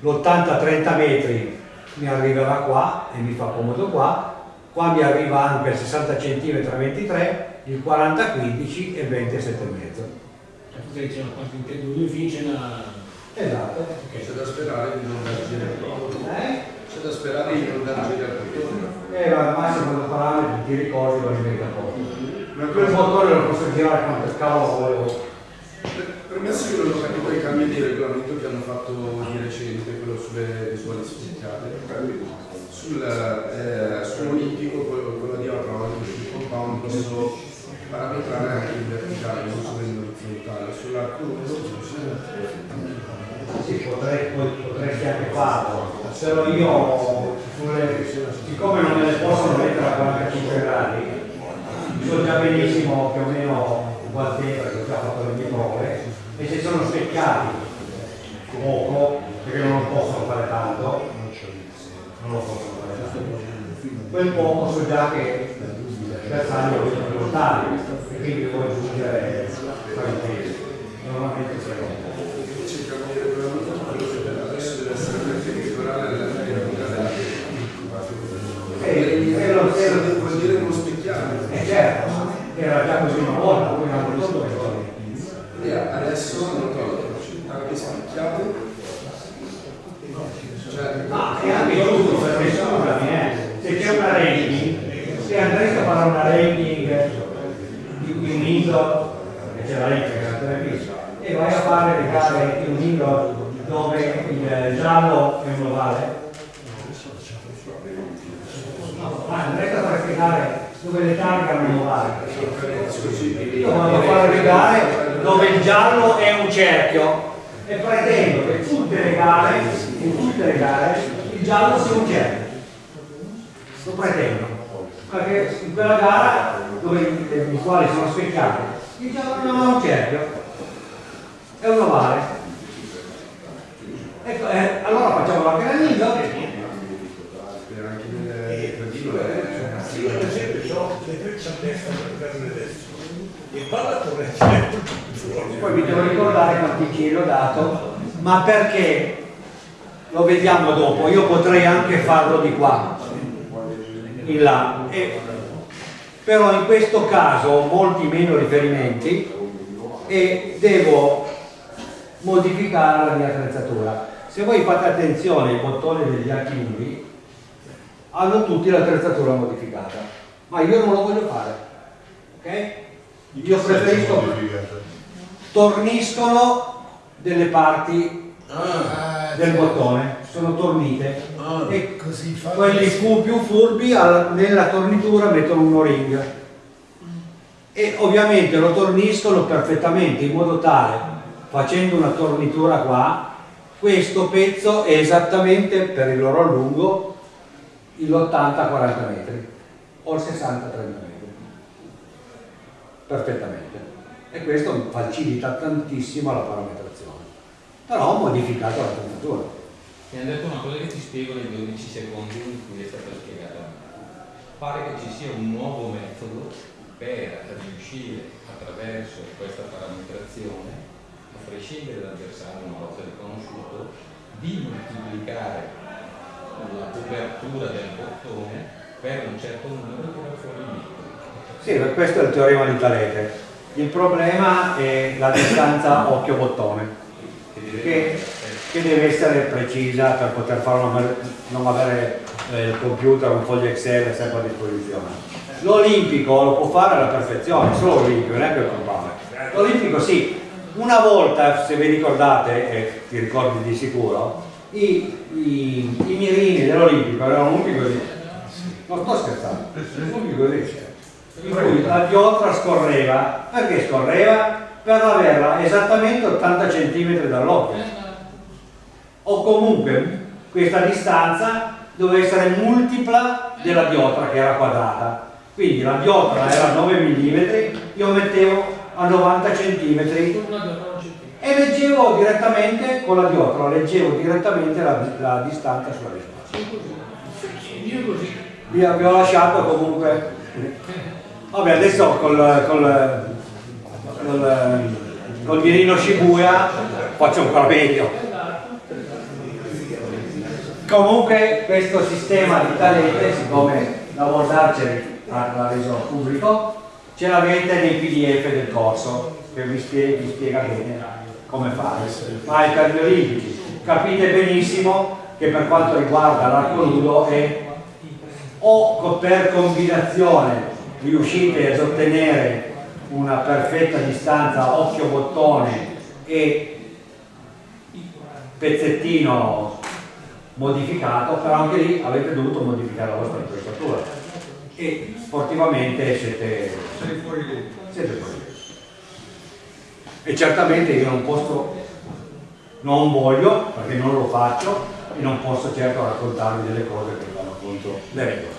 L'80-30 metri mi arriverà qua e mi fa comodo qua, qua mi arriva anche il 60 cm a 23, il 40-15 e il 27 e mezzo. Perché c'è una parte in due finisce una... Esatto. C'è da sperare di non dar giro al bottone. Eh? C'è da sperare di non dar giro al bottone. Eh, ma al massimo quando parametri ti ricordi lo rimetti a posto. Ma quel motore lo posso girare quanto cavolo volevo. Permesso che non ho capito i cambi di regolamento che hanno fatto di recente, quello sulle visuali specchiate. Sul, eh, sull'olimpico, quello, di Avrone, sul compound posso parametrare anche in verticale, non solo in orizzontale. Sull'arco Sì, potrei, potresti anche farlo, però io sulle- siccome non me le possono mettere a 45 gradi, so già benissimo più o meno qual tempo, perché ho già fatto le mie prove, e se sono specchiati poco, perché non possono fare tanto, non lo possono fare tanto, quel poco so già che il bersaglio è più lontano, e quindi devo aggiungere il peso. Normalmente frega un po'. c'è il cambio di regolamento, quello che per adesso deve essere perpendicolare alla lunga della Eh, quello- quello- Vuol dire non specchiare. Eh certo, era già così una volta, poi hanno tolto questo. E adesso hanno tolto anche specchiato. Cioè, Ma è anche giusto perché scusami, eh, se c'è una ranking, se andresti a fare una ranking di di un indoor, che c'è la ranking e vai a fare le gare in un indoor dove il giallo è un ovale, ma andresti a fare le gare dove le targano varie. Io vado a far arrivare dove il giallo è un cerchio e pretendo che tutte le gare, in tutte le gare, il giallo sia un cerchio. Lo pretendo. Perché in quella gara dove i quali sono specchiati, il giallo non è un cerchio, è un ovale. Ecco, eh, allora facciamo anche l'anello E parla correttamente. Poi vi devo ricordare quanti chili ho dato, ma perché? Lo vediamo dopo, io potrei anche farlo di qua, in là, e, però in questo caso ho molti meno riferimenti e devo modificare la mia attrezzatura. Se voi fate attenzione ai bottoni degli archi lunghi, hanno tutti l'attrezzatura modificata, ma io non lo voglio fare, ok? Io preferisco torniscono delle parti del bottone, sono tornite. E Così quelli fu più furbi alla- nella tornitura mettono un o-ring e ovviamente lo torniscono perfettamente in modo tale facendo una tornitura qua questo pezzo è esattamente per il loro allungo l'80-40 metri o il 60-30 metri. Perfettamente. E questo facilita tantissimo la parametrazione. Però ho modificato la tornitura Mi hanno detto una cosa che ti spiego nei 12 secondi in cui è stata spiegata. Pare che ci sia un nuovo metodo per riuscire attraverso questa parametrazione, a prescindere dal bersaglio una volta riconosciuto, di moltiplicare la copertura del bottone per un certo numero di tirare fuori il ma questo è il teorema di Talete. Il problema è la distanza occhio-bottone, che, che deve essere precisa per poter farlo, non avere- eh, il computer, un foglio Excel sempre a disposizione. L'olimpico lo può fare alla perfezione, solo l'olimpico, non è che il compare. L'olimpico sì, una volta, se vi ricordate, e ti ricordi di sicuro, i, i, i mirini dell'olimpico erano lunghi così. Non sto scherzando, così in cui la diotra scorreva, perché scorreva? Per averla esattamente 80 cm dall'occhio. O comunque questa distanza doveva essere multipla della diotra che era quadrata. Quindi la diotra era 9 mm, io mettevo a 90 cm e leggevo direttamente con la diotra, leggevo direttamente la, la distanza sulla risposta. Vi, ho lasciato comunque. Vabbè, adesso col, col, col, col mirino Shibuya faccio ancora meglio. Comunque questo sistema di talente, siccome la World l'ha reso pubblico, ce l'avete nei pdf del corso che vi spiega, vi spiega bene come fare. Ma gli olimpici capite benissimo che per quanto riguarda l'arco nudo è o per combinazione riuscite ad ottenere una perfetta distanza occhio-bottone e pezzettino modificato, però anche lì avete dovuto modificare la vostra attrezzatura e sportivamente siete, fuori siete fuori. E certamente io non posso, non voglio, perché non lo faccio, e non posso certo raccontarvi delle cose che contro le regole.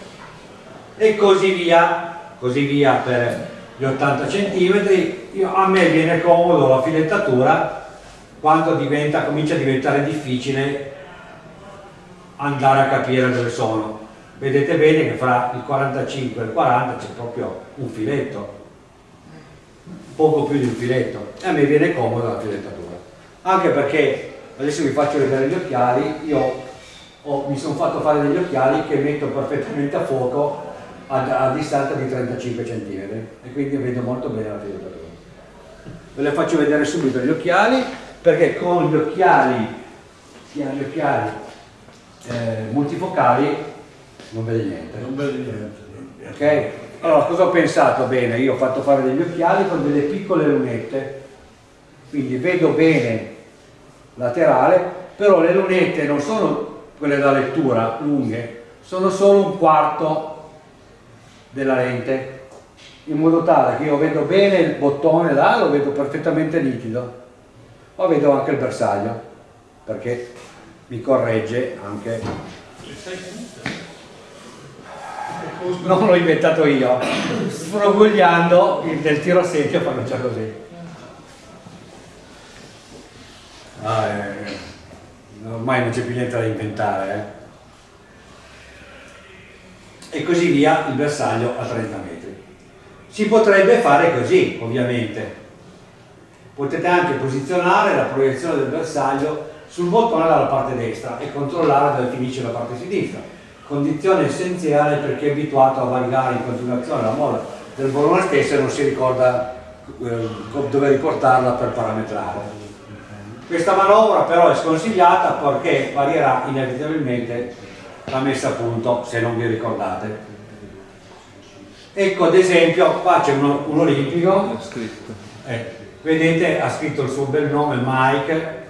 E così via, così via per gli 80 cm. a me viene comodo la filettatura quando diventa, comincia a diventare difficile andare a capire dove sono. Vedete bene che fra il 45 e il 40 c'è proprio un filetto, poco più di un filetto, e a me viene comoda la filettatura. Anche perché, adesso vi faccio vedere gli occhiali, io ho- mi sono fatto fare degli occhiali che metto perfettamente a fuoco a, a distanza di 35 cm e quindi vedo molto bene la filettatura. Ve le faccio vedere subito gli occhiali perché con gli occhiali, chi ha gli occhiali eh, multifocali non vede niente. Non vedi niente. Ok? Allora, cosa ho pensato? Bene, io ho fatto fare degli occhiali con delle piccole lunette, quindi vedo bene laterale, però le lunette non sono quelle da lettura lunghe, sono solo un quarto della lente, in modo tale che io vedo bene il bottone là, lo vedo perfettamente nitido, ma vedo anche il bersaglio, perché mi corregge anche. Non l'ho inventato io, sfrogugliando il del tiro a secchio fanno già così. Ah, eh, ormai non c'è più niente da inventare. eh. E così via il bersaglio a 30 metri. Si potrebbe fare così, ovviamente. Potete anche posizionare la proiezione del bersaglio sul bottone dalla parte destra e controllare dove finisce la parte sinistra. Condizione essenziale per chi è abituato a variare in continuazione la molla del bollone stesso e non si ricorda eh, dove riportarla per parametrare. Questa manovra però è sconsigliata perché varierà inevitabilmente la messa a punto, se non vi ricordate. Ecco ad esempio, qua c'è un, un olimpico, eh, vedete ha scritto il suo bel nome Mike,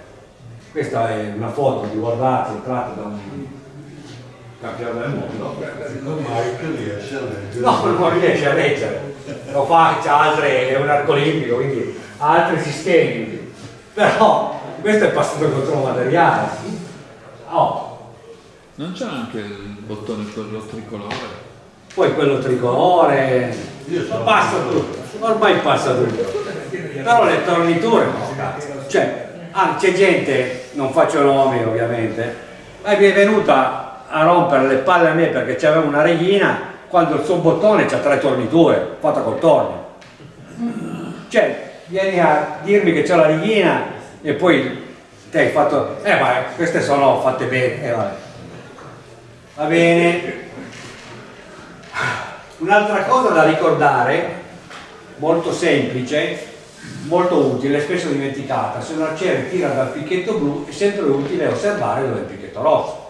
questa è una foto di guardate tratta da un campione del mondo. Mike riesce a leggere. No, non riesce a leggere, lo fa, c'ha altre, è un arco olimpico, quindi ha altri sistemi, però questo è passato il controllo materiale. Oh, Non c'è anche il bottone quello tricolore? poi quello tricolore, passa tutto, ormai passa tutto. Però le torniture no. Cioè, ah, c'è gente, non faccio nomi ovviamente, ma mi è venuta a rompere le palle a me perché c'aveva una reghina quando il suo bottone c'ha tre torniture, fatta col tornio. Cioè, vieni a dirmi che c'è la reghina e poi te hai fatto, eh ma queste sono fatte bene, eh, vabbè. Va bene. Un'altra cosa da ricordare, molto semplice, molto utile, spesso dimenticata, se un arciere tira dal picchetto blu è sempre utile osservare dove è il picchetto rosso.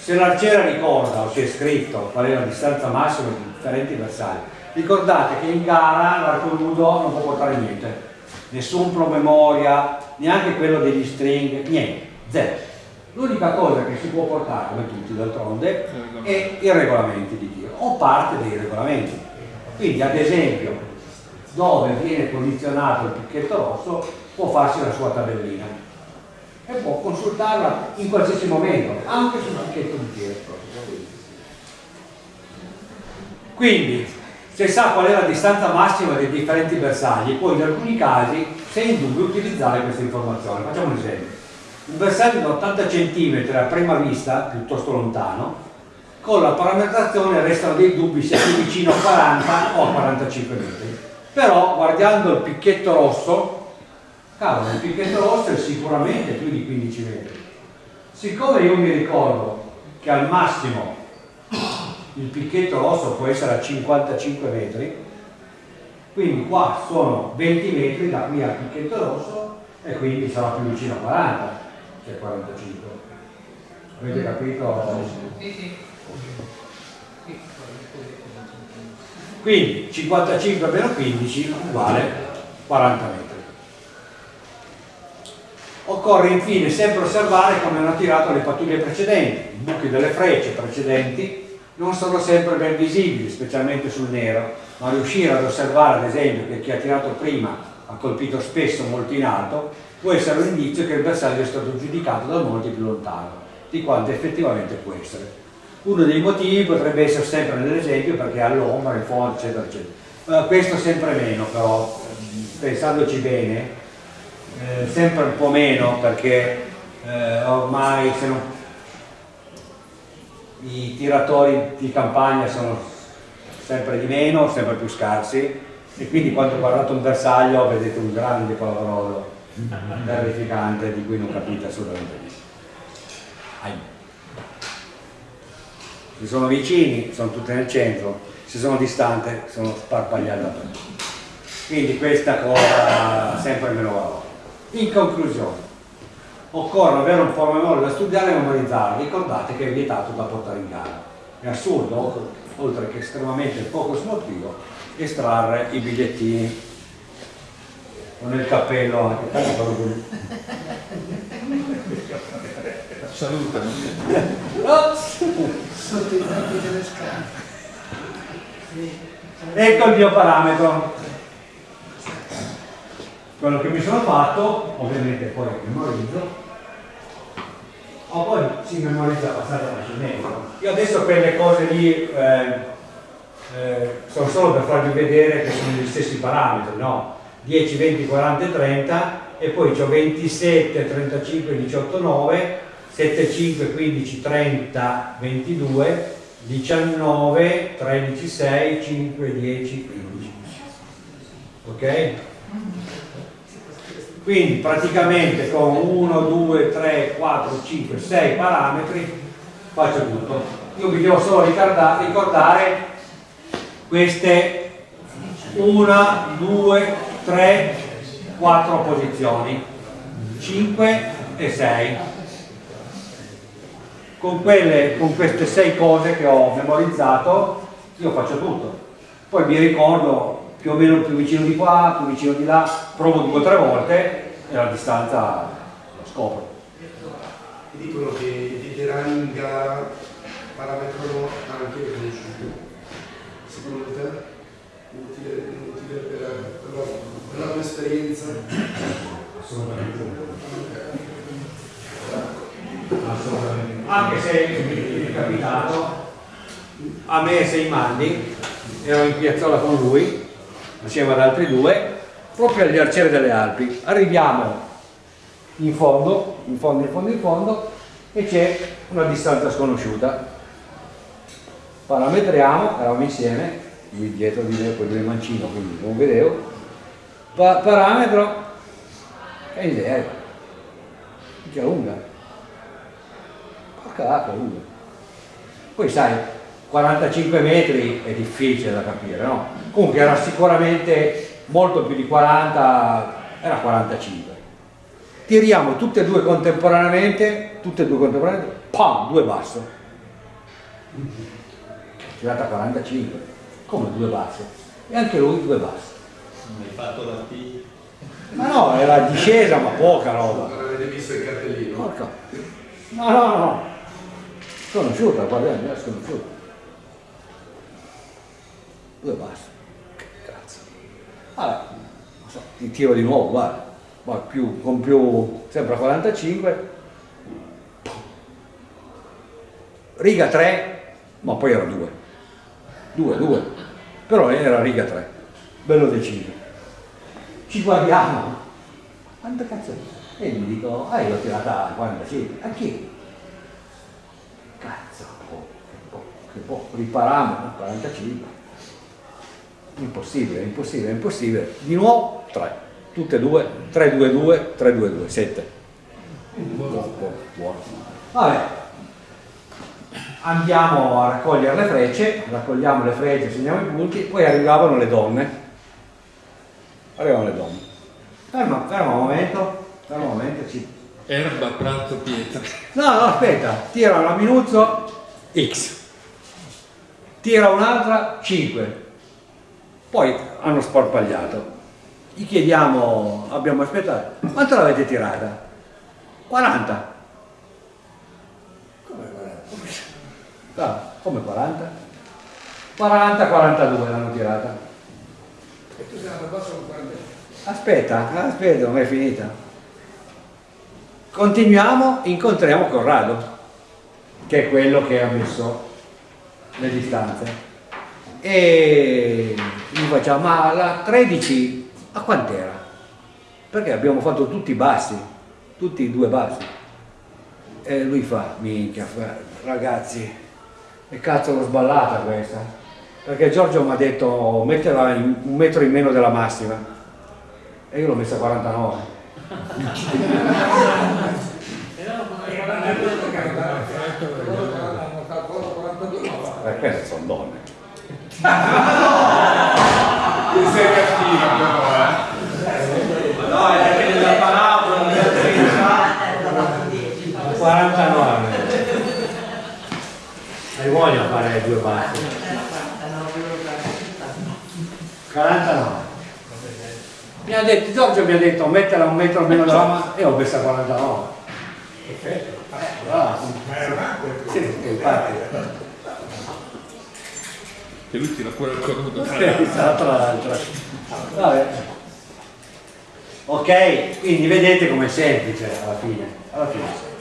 Se l'arciere ricorda o si è scritto qual è la distanza massima di differenti bersagli, ricordate che in gara l'arco nudo non può portare niente, nessun promemoria, neanche quello degli string, niente, zero. L'unica cosa che si può portare, come tutti d'altronde, è i regolamenti di tiro o parte dei regolamenti. Quindi ad esempio dove viene posizionato il picchetto rosso può farsi la sua tabellina e può consultarla in qualsiasi momento, anche sul picchetto di tiro. Quindi se sa qual è la distanza massima dei differenti bersagli, può in alcuni casi, se in dubbio, utilizzare questa informazione. Facciamo un esempio. Un bersaglio da 80 cm a prima vista, piuttosto lontano, con la parametrazione restano dei dubbi se è più vicino a 40 o a 45 metri. Però guardando il picchetto rosso, cavolo, il picchetto rosso è sicuramente più di 15 metri. Siccome io mi ricordo che al massimo il picchetto rosso può essere a 55 metri, quindi qua sono 20 metri da qui al picchetto rosso e quindi sarà più vicino a 40 che a 45. Avete capito? Sì, sì. Quindi 55 meno 15 uguale 40 metri. Occorre infine sempre osservare come hanno tirato le pattuglie precedenti. I buchi delle frecce precedenti non sono sempre ben visibili, specialmente sul nero, ma riuscire ad osservare ad esempio che chi ha tirato prima ha colpito spesso molto in alto può essere un indizio che il bersaglio è stato giudicato da molti più lontano di quanto effettivamente può essere. Uno dei motivi potrebbe essere sempre nell'esempio perché ha l'ombra, in fondo, eccetera, eccetera. Uh, questo sempre meno, però, pensandoci bene, eh, sempre un po' meno perché eh, ormai se non, i tiratori di campagna sono sempre di meno, sempre più scarsi e quindi quando guardate un bersaglio vedete un grande palavrolo terrificante di cui non capite assolutamente niente. Se sono vicini sono tutte nel centro, se sono distanti sono sparpagliate dappertutto. Quindi questa cosa sempre meno valore. In conclusione, occorre avere un po' memoria da studiare e memorizzare. Ricordate che è vietato da portare in gara. È assurdo, oltre che estremamente poco sportivo, estrarre i bigliettini con il cappello anche. tanto quello così. Salutami. Sotto i delle scale. Ecco il mio parametro. Quello che mi sono fatto, ovviamente poi memorizzo, o poi si memorizza abbastanza facilmente. Io adesso quelle cose lì eh, eh, sono solo per farvi vedere che sono gli stessi parametri, no? 10, 20, 40 e 30 e poi ho 27, 35, 18, 9, 7, 5, 15, 30, 22, 19, 13, 6, 5, 10, 15. ok? Quindi praticamente con 1, 2, 3, 4, 5, 6 parametri faccio tutto. Io vi devo solo ricordare, queste 1, 2, 3, 4 posizioni 5 e 6 con, quelle, con queste 6 cose che ho memorizzato io faccio tutto. Poi mi ricordo più o meno più vicino di qua, più vicino di là, provo due o tre volte e la distanza lo scopro. Ti dicono che i veterani in gara parametrano anche le conosciute. Secondo te? Utile, utile per, per, la, per la tua esperienza? Assolutamente. Assolutamente. Anche se mi è capitato, a me sei Manni, ero in piazzola con lui, assieme ad altri due, proprio agli arcieri delle Alpi. Arriviamo in fondo, in fondo, in fondo, in fondo, e c'è una distanza sconosciuta. Parametriamo, eravamo insieme, lui dietro di me, poi lui mancino, quindi non vedevo. Pa parametro, che idea, che lunga. Porca l'acqua lunga. Poi sai, 45 metri è difficile da capire, no? Comunque era sicuramente molto più di 40, era 45. Tiriamo tutte e due contemporaneamente, tutte e due contemporaneamente, pam, due basso. Tirata 45, come due basse. E anche lui due basse. Non hai fatto la T. Ma no, era discesa, ma poca roba. Non avete visto il cartellino? Porca. No, no, no. Sconosciuta, guardiamo, è sconosciuta. Due basse. Vabbè, so, ti tiro di nuovo, guarda. Ma più, con più, sempre a 45. Riga 3, ma poi era 2. 2, 2. Però era riga 3. Bello deciso. Ci guardiamo. Quanto cazzo è? E gli dico, ah io ho tirata a 45. A chi? Cazzo, che po', che po', riparammo, 45. Impossibile, impossibile, impossibile. Di nuovo 3. Tutte e due, 3, 2, 2, 3, 2, 2, 7. Buono, buono. Vabbè, andiamo a raccogliere le frecce, raccogliamo le frecce, segniamo i punti, poi arrivavano le donne. Arrivavano le donne. Ferma, ferma un momento, ferma un momento, ci... Erba, prato, pietra. No, no, aspetta, tira una minuzzo X, tira un'altra 5, poi hanno sparpagliato. Gli chiediamo, abbiamo aspettato, quanto l'avete tirata? 40. Come 40? Ah, come 40? 40-42 l'hanno tirata. E tu sei andato basso con 40? Aspetta, aspetta, non è finita. Continuiamo, incontriamo Corrado, che è quello che ha messo le distanze. E gli facciamo, ma la 13 a quant'era? Perché abbiamo fatto tutti bassi, tutti e due bassi. E lui fa, minchia, ragazzi, e cazzo l'ho sballata questa. Perché Giorgio mi ha detto metterla in- un metro in meno della massima. E io l'ho messa a 49. Hanno calcolato 42, ma va. Perché sono donne? Tu sei cattiva però, eh. No, è perché nella parabola non 49. Hai voglia fare due bassi? 49. Mi ha detto, Giorgio mi ha detto mettela un metro meno della mano e ho messa 49. Perfetto. Bravo. Sì, infatti. Che lui tira fuori il cornuto. Tra tra l'altro. Vabbè. Ok, quindi vedete com'è semplice alla fine. Alla fine.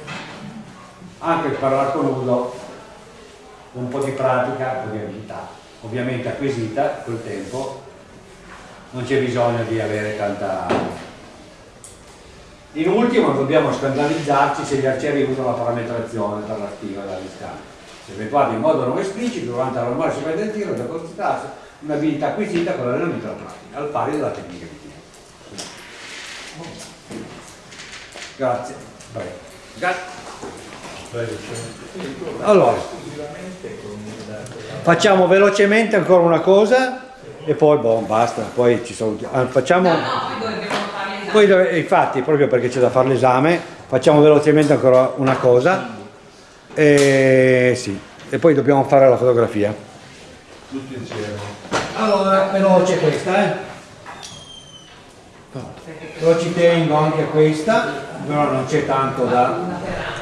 Anche per l'arco nudo, un po' di pratica, un po' di abilità, ovviamente acquisita col tempo, non c'è bisogno di avere tanta... In ultimo dobbiamo scandalizzarci se gli arcieri usano la parametrazione per la stiva della distanza. Se effettuato in modo non esplicito durante la normale sequenza del tiro da consultarsi un'abilità acquisita con l'allenamento della pratica, al pari della tecnica di tiro. Grazie. Grazie. Allora, facciamo velocemente ancora una cosa e poi boh, basta, poi ci salutiamo. Ah, facciamo... Poi infatti, proprio perché c'è da fare l'esame, facciamo velocemente ancora una cosa. E, sì, e poi dobbiamo fare la fotografia. Tutti insieme. Allora, veloce questa, eh. Però ci tengo anche questa, però non c'è tanto da...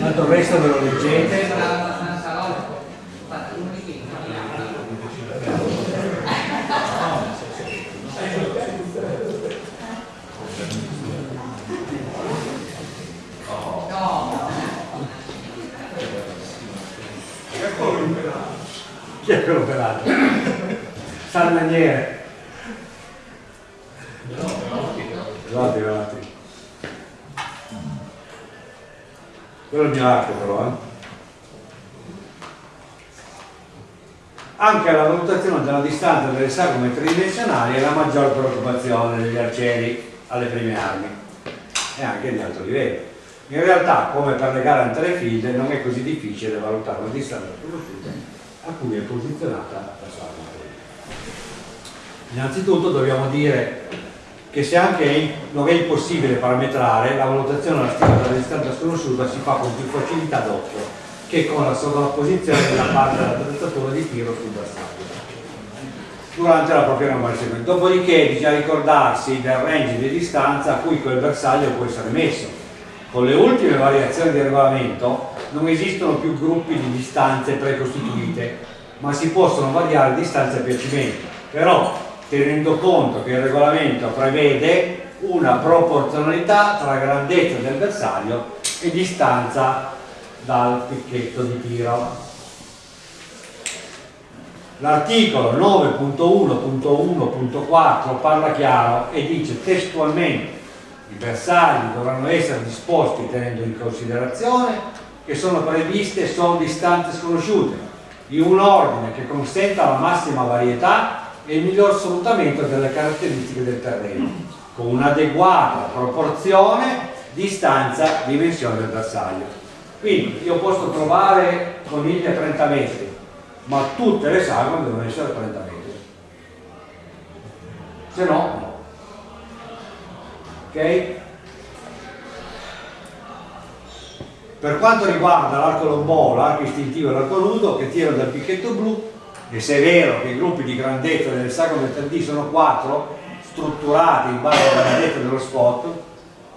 Tanto il resto ve lo leggete. Chi è quello pelato? Salmaniere. Velati, velati. Quello è il mio arco però, eh. Anche la valutazione della distanza delle sagome tridimensionali è la maggior preoccupazione degli arcieri alle prime armi e anche di alto livello. In realtà, come per le gare anterefield, non è così difficile valutare la distanza a cui è posizionata la sagoma. Innanzitutto dobbiamo dire che se anche non è impossibile parametrare, la valutazione della stima della distanza sconosciuta si fa con più facilità doppio che con la sovrapposizione della parte dell'attrezzatura di tiro sul bersaglio durante la propria numerazione. Dopodiché bisogna ricordarsi del range di distanza a cui quel bersaglio può essere messo. Con le ultime variazioni del regolamento non esistono più gruppi di distanze precostituite, ma si possono variare distanze a piacimento. Però tenendo conto che il regolamento prevede una proporzionalità tra grandezza del bersaglio e distanza dal picchetto di tiro. L'articolo 9.1.1.4 parla chiaro e dice testualmente i bersagli dovranno essere disposti tenendo in considerazione che sono previste solo distanze sconosciute, in un ordine che consenta la massima varietà e il miglior sfruttamento delle caratteristiche del terreno, con un'adeguata proporzione distanza-dimensione del bersaglio. Quindi io posso trovare conigli a 30 metri, ma tutte le sagome devono essere a 30 metri. Se no, no. Ok? Per quanto riguarda l'arco lombò, l'arco istintivo e l'arco nudo che tirano dal picchetto blu, e se è vero che i gruppi di grandezza delle sagome 3D sono 4, strutturati in base alla grandezza dello spot,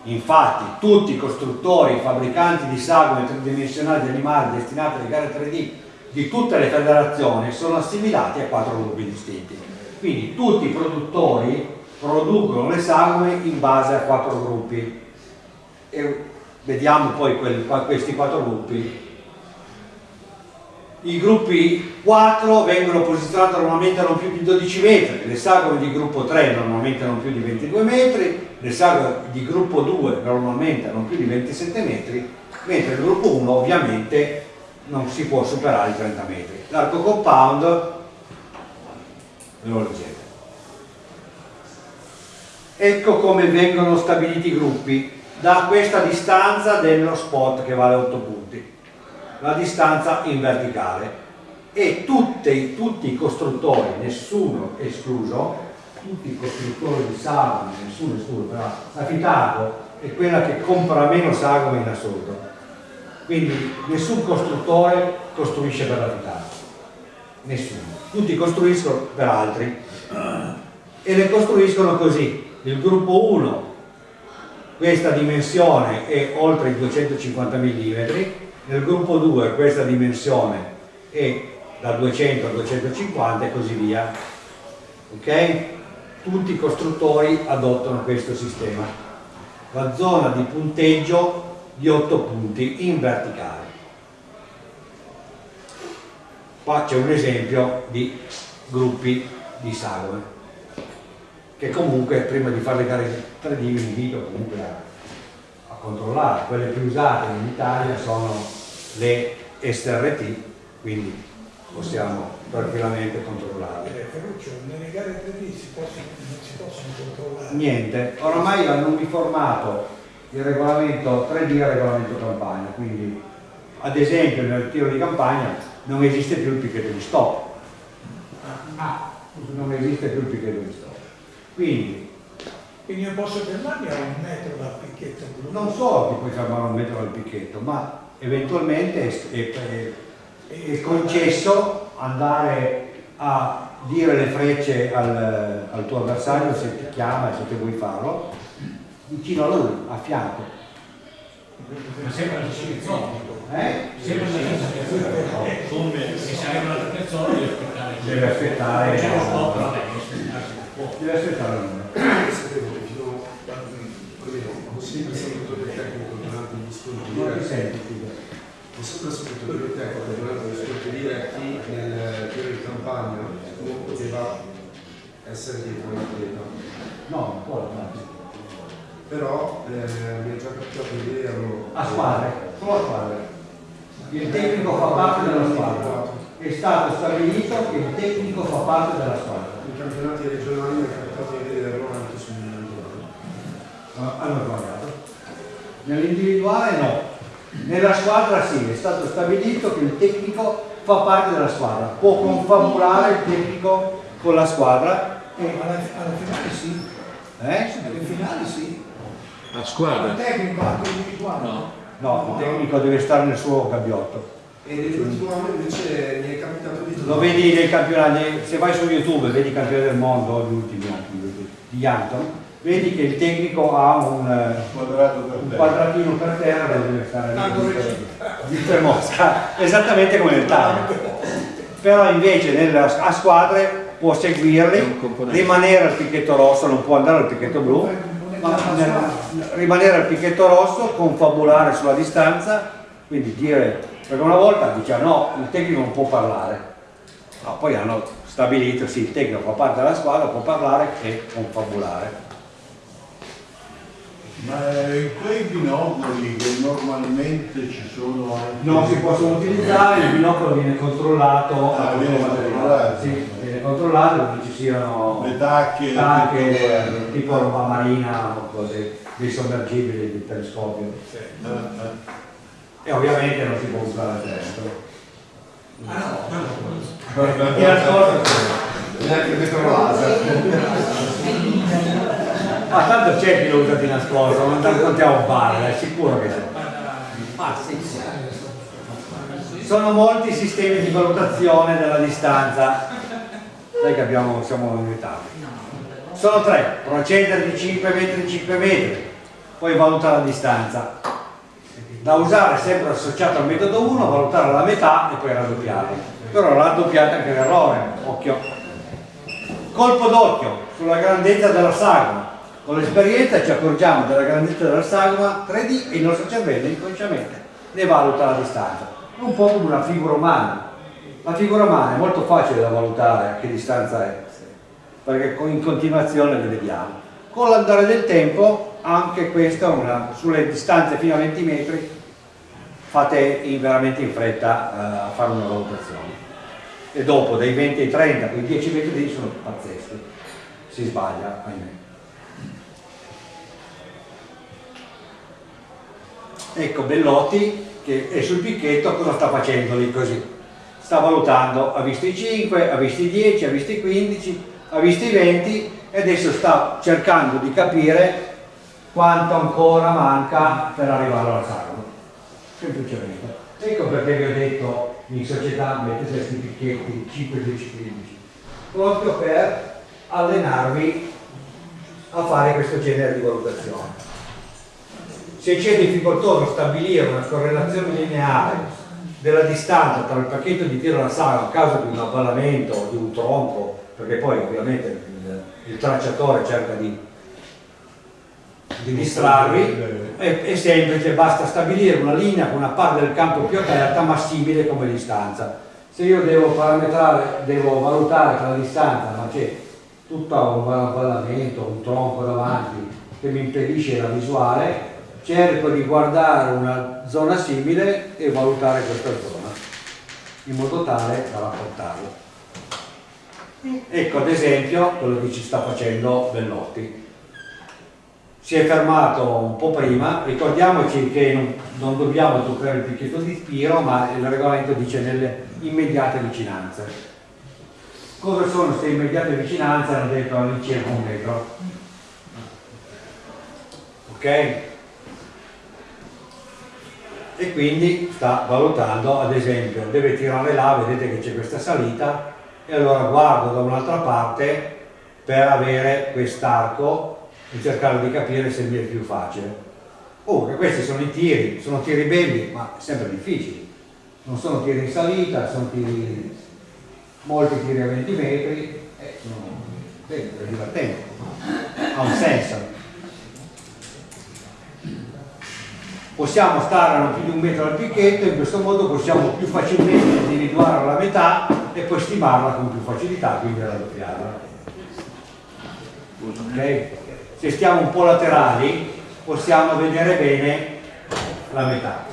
infatti tutti i costruttori e fabbricanti di sagome tridimensionali di animali destinati alle gare 3D di tutte le federazioni sono assimilati a quattro gruppi distinti. Quindi tutti i produttori producono le sagome in base a quattro gruppi. E vediamo poi questi quattro gruppi. I gruppi 4 vengono posizionati normalmente a non più di 12 metri, le sagome di gruppo 3 normalmente a non più di 22 metri, le sagome di gruppo 2 normalmente a non più di 27 metri, mentre il gruppo 1 ovviamente non si può superare i 30 metri. L'arco compound, ve lo leggete. Ecco come vengono stabiliti i gruppi da questa distanza dello spot che vale 8 punti, la distanza in verticale e tutti, tutti i costruttori, nessuno escluso, tutti i costruttori di sagome, nessuno escluso, però la Fitaco è quella che compra meno sagome in assoluto. Quindi nessun costruttore costruisce per la Fitaco, nessuno. Tutti costruiscono per altri e le costruiscono così. Il gruppo 1 questa dimensione è oltre i 250 mm, nel gruppo 2 questa dimensione è da 200 a 250 e così via. Ok? Tutti i costruttori adottano questo sistema. La zona di punteggio di 8 punti in verticale. Qua c'è un esempio di gruppi di sagome che comunque prima di fare le gare 3D vi invito comunque a, controllare. Quelle più usate in Italia sono le SRT quindi possiamo tranquillamente controllarli. Eh, Ferruccio, nelle gare 3D si possono, non si possono controllare. Niente, oramai hanno uniformato il regolamento 3D e il regolamento campagna, quindi ad esempio nel tiro di campagna non esiste più il picchetto di stop. Non esiste più il picchetto di stop. Quindi Quindi io posso fermarmi a un metro dal picchetto blu. non solo ti puoi fermare un metro dal picchetto, ma eventualmente è, è- è- è concesso andare a dire le frecce al, al tuo avversario se ti chiama e se te vuoi farlo, vicino a lui, a fianco. Ma la stessa persona. Eh? Sempre la stessa persona. Se sarebbe un'altra persona deve aspettare. Deve aspettare. Deve po'. Deve aspettare un po'. Sapevo che fino a almeno ho sempre saputo del tecnico durante gli scontri Non ti diretti. Senti. Ho sempre saputo del tecnico durante gli scontri diretti nel tiro di campagna non poteva essere dietro un atleta. No, non può, no. Però eh, mi è già capitato di vederlo. A squadre, solo a squadre. Il tecnico fa parte della squadra. È stato stabilito che il tecnico fa parte della squadra. In campionati regionali mi è capitato di vederlo anche sul individuale. Hanno sbagliato. Nell'individuale no. Nella squadra sì, è stato stabilito che il tecnico fa parte della squadra. Può confabulare il tecnico con la squadra. Eh, alla, alla finale sì. Eh? Alle finali sì. La Il squadra? tecnico anche individuale. No. No, il tecnico deve stare nel suo gabbiotto. E nell'ultimo anno invece mi è capitato di Lo vedi nei campionati, se vai su YouTube e vedi i campioni del mondo, gli ultimi anni di Anton, vedi che il tecnico ha un, eh, per un quadratino per terra dove deve stare di mosca, esattamente come nel tavolo. Però invece nella- a squadre può seguirli, rimanere al picchetto rosso, non può andare al picchetto blu, ma nel- rimanere al picchetto rosso, confabulare sulla distanza, quindi dire, perché una volta diceva no, il tecnico non può parlare, no, poi hanno stabilito sì, il tecnico fa parte della squadra, può parlare e confabulare. Ma in quei binocoli che normalmente ci sono. Non si possono utilizzare, il binocolo viene controllato, Ah, viene controllato. Sì, viene controllato, non ci siano Le tacche... tutto- tipo roba marina o cose, dei sommergibili di telescopio. Eh, eh. E ovviamente non si può usare il destro. Ah no, Chi ascolta sì. neanche questo laser. Ma tanto c'è chi lo usa di nascosto, non ti raccontiamo un bar, è sicuro che c'è. Sono molti i sistemi di valutazione della distanza. Sai che abbiamo, siamo in Italia. Sono tre, procedere di 5 metri 5 metri, poi valuta la distanza. Da usare sempre associato al metodo 1, valutare la metà e poi raddoppiare. Però raddoppiate anche l'errore, occhio. Colpo d'occhio sulla grandezza della sagoma. Con l'esperienza ci accorgiamo della grandezza della sagoma 3D e il nostro cervello inconsciamente ne valuta la distanza. Un po' come una figura umana. La figura umana è molto facile da valutare a che distanza è, perché in continuazione le vediamo. Con l'andare del tempo, anche questa, una, sulle distanze fino a 20 metri, fate in- veramente in fretta eh, a fare una valutazione. E dopo, dai 20 ai 30, quei 10 metri lì sono pazzeschi. Si sbaglia, ahimè. Ecco Bellotti che è sul picchetto, cosa sta facendo lì così? Sta valutando, ha visto i 5, ha visto i 10, ha visto i 15, ha visto i 20 e adesso sta cercando di capire quanto ancora manca per arrivare alla sagoma. Semplicemente. Ecco perché vi ho detto in società mettete questi picchetti 5, 10, 15, proprio per allenarvi a fare questo genere di valutazione se c'è difficoltoso stabilire una correlazione lineare della distanza tra il pacchetto di tiro alla saga a causa di un avvallamento o di un tronco, perché poi ovviamente il, il tracciatore cerca di, di distrarvi, è, è semplice, basta stabilire una linea con una parte del campo più aperta ma simile come distanza. Se io devo parametrare, devo valutare che la distanza, ma c'è tutto un avvallamento, un tronco davanti che mi impedisce la visuale, cerco di guardare una zona simile e valutare questa zona. in modo tale da rapportarlo. Ecco ad esempio quello che ci sta facendo Bellotti. Si è fermato un po' prima, ricordiamoci che non, non dobbiamo toccare il picchetto di tiro, ma il regolamento dice nelle immediate vicinanze. Cosa sono queste immediate vicinanze? Hanno detto all'incirca un metro. Ok? E quindi sta valutando, ad esempio, deve tirare là, vedete che c'è questa salita, e allora guardo da un'altra parte per avere quest'arco e cercare di capire se mi è più facile. Oh, questi sono i tiri, sono tiri belli, ma sempre difficili. Non sono tiri in salita, sono tiri, molti tiri a 20 metri, eh, sono belli, è divertente, ha un senso. Possiamo stare a più di un metro dal picchetto, in questo modo possiamo più facilmente individuare la metà e poi stimarla con più facilità, quindi raddoppiarla. Okay? Se stiamo un po' laterali possiamo vedere bene la metà.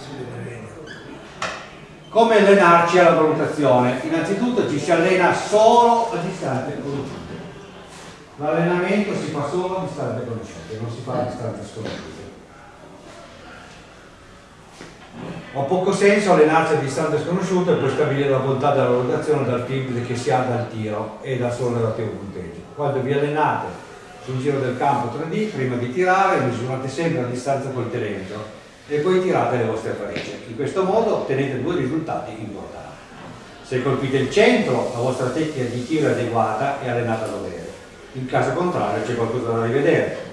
Come allenarci alla valutazione? Innanzitutto ci si allena solo a distanze conosciute. L'allenamento si fa solo a distanze conosciute, non si fa a distanze sconosciute. Ha poco senso allenarsi a distanze sconosciute e poi stabilire la bontà della valutazione dal feedback che si ha dal tiro e dal solo relativo punteggio. Quando vi allenate sul giro del campo 3D, prima di tirare misurate sempre a distanza col telemetro e poi tirate le vostre frecce. In questo modo ottenete due risultati importanti. Se colpite il centro, la vostra tecnica di tiro è adeguata e allenata a dovere. In caso contrario c'è qualcosa da rivedere.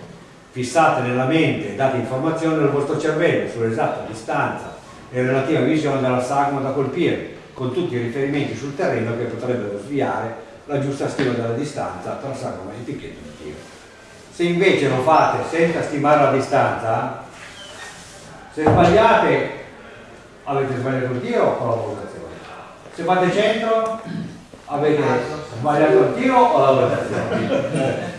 Fissate nella mente e date informazioni al vostro cervello sull'esatta distanza e relativa visione della sagoma da colpire, con tutti i riferimenti sul terreno che potrebbero sviare la giusta stima della distanza tra sagoma e picchetto di tiro. Se invece lo fate senza stimare la distanza, se sbagliate avete sbagliato il tiro o la valutazione. Se fate centro avete sbagliato il tiro o la valutazione.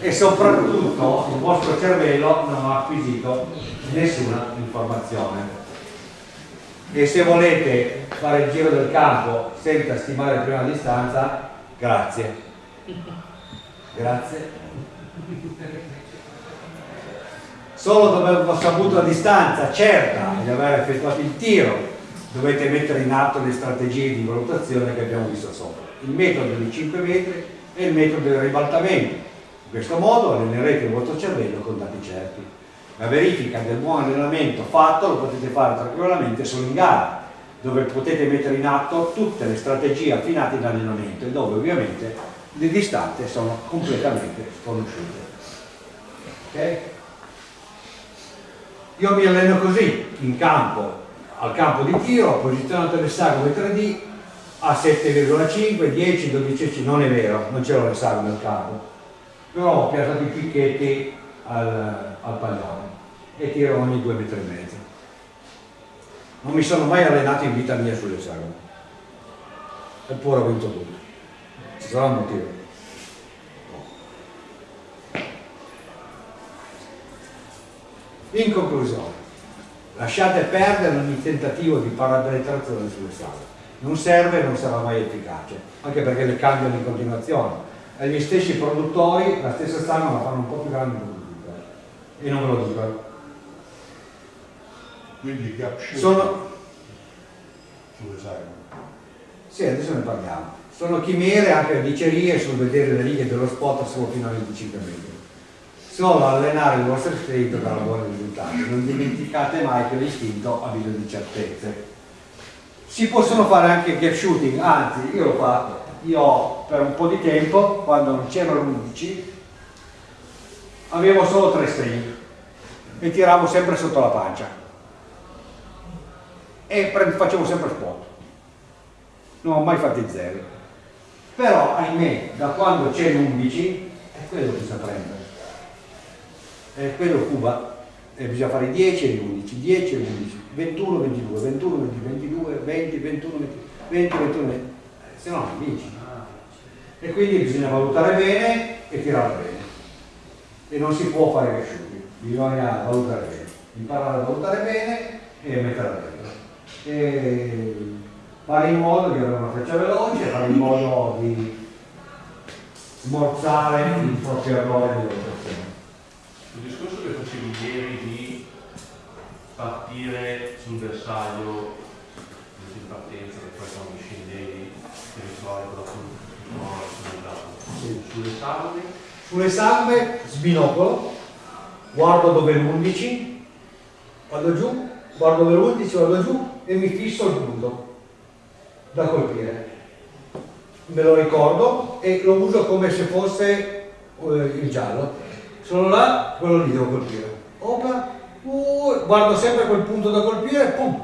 E soprattutto il vostro cervello non ha acquisito nessuna informazione. E se volete fare il giro del campo senza stimare prima la distanza, grazie. Grazie. Solo dopo aver saputo la distanza certa di aver effettuato il tiro, dovete mettere in atto le strategie di valutazione che abbiamo visto sopra. Il metodo dei 5 metri e il metodo del ribaltamento. In questo modo allenerete il vostro cervello con dati certi. La verifica del buon allenamento fatto lo potete fare tranquillamente solo in gara, dove potete mettere in atto tutte le strategie affinate in allenamento e dove ovviamente le distanze sono completamente sconosciute. Okay? Io mi alleno così, in campo, al campo di tiro, posizionato le sagome 3D a 7,5, 10, 12, non è vero, non c'erano le sagome al campo, però ho piazzato i picchetti al, al pallone e tiro ogni due metri e mezzo. Non mi sono mai allenato in vita mia sulle sagome, eppure ho vinto tutto. Ci sarà un motivo. In conclusione, lasciate perdere ogni tentativo di parametrazione sulle sagome. Non serve e non sarà mai efficace, anche perché le cambiano in continuazione. E gli stessi produttori la stessa sagoma la fanno un po' più grande e non ve lo dicono. Quindi gap shooting Sono, sì, adesso ne parliamo. Sono chimere anche dicerie sul vedere le righe dello spot solo fino a 25 metri. Solo allenare il vostro istinto darà buoni risultati. Non dimenticate mai che l'istinto ha bisogno di certezze. Si possono fare anche gap shooting, anzi io l'ho fatto. Io per un po' di tempo, quando non c'erano 11, avevo solo tre string e tiravo sempre sotto la pancia. E facevo sempre spot. Non ho mai fatto zero. Però ahimè da quando c'è l'11 è quello che sa prendere è quello Cuba. E bisogna fare 10 e 11 10 e 11 21 22 21 22 20 21 20 20 21 20, se no non vinci e quindi bisogna valutare bene e tirare bene. E non si può fare cresciuti, bisogna valutare bene, imparare a valutare bene e mettere dentro. E fare in modo di avere una freccia veloce, fare in modo di smorzare il proprio errore di valutazione. Il discorso che facevi ieri di partire sul bersaglio in partenza, che poi quando scendevi ritrovavi con la sul sulle salve. Sulle salve sbinocolo, guardo dove è l'11, vado giù, guardo dove è l'11, vado giù e mi fisso il punto da colpire. Me lo ricordo e lo uso come se fosse eh, il giallo. Sono là, quello lì devo colpire. Opa, uh, guardo sempre quel punto da colpire, pum,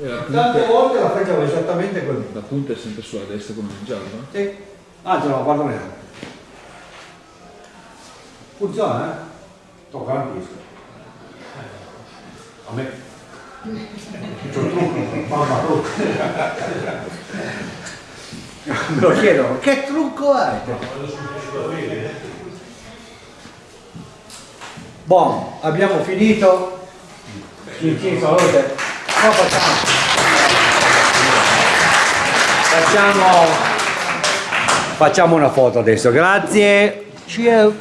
E la Tante punta, volte la facciamo esattamente così. la punta è sempre sulla destra come il giallo? no? Sì. Anzi no, guarda neanche. Funziona, eh? Lo garantisco. A me. C'ho il trucco, mamma trucco. Me lo chiedono, che trucco hai? Buon, abbiamo finito. Sì, sì, salute. No, facciamo. Facciamo. Facciamo una foto adesso, grazie. Ciao.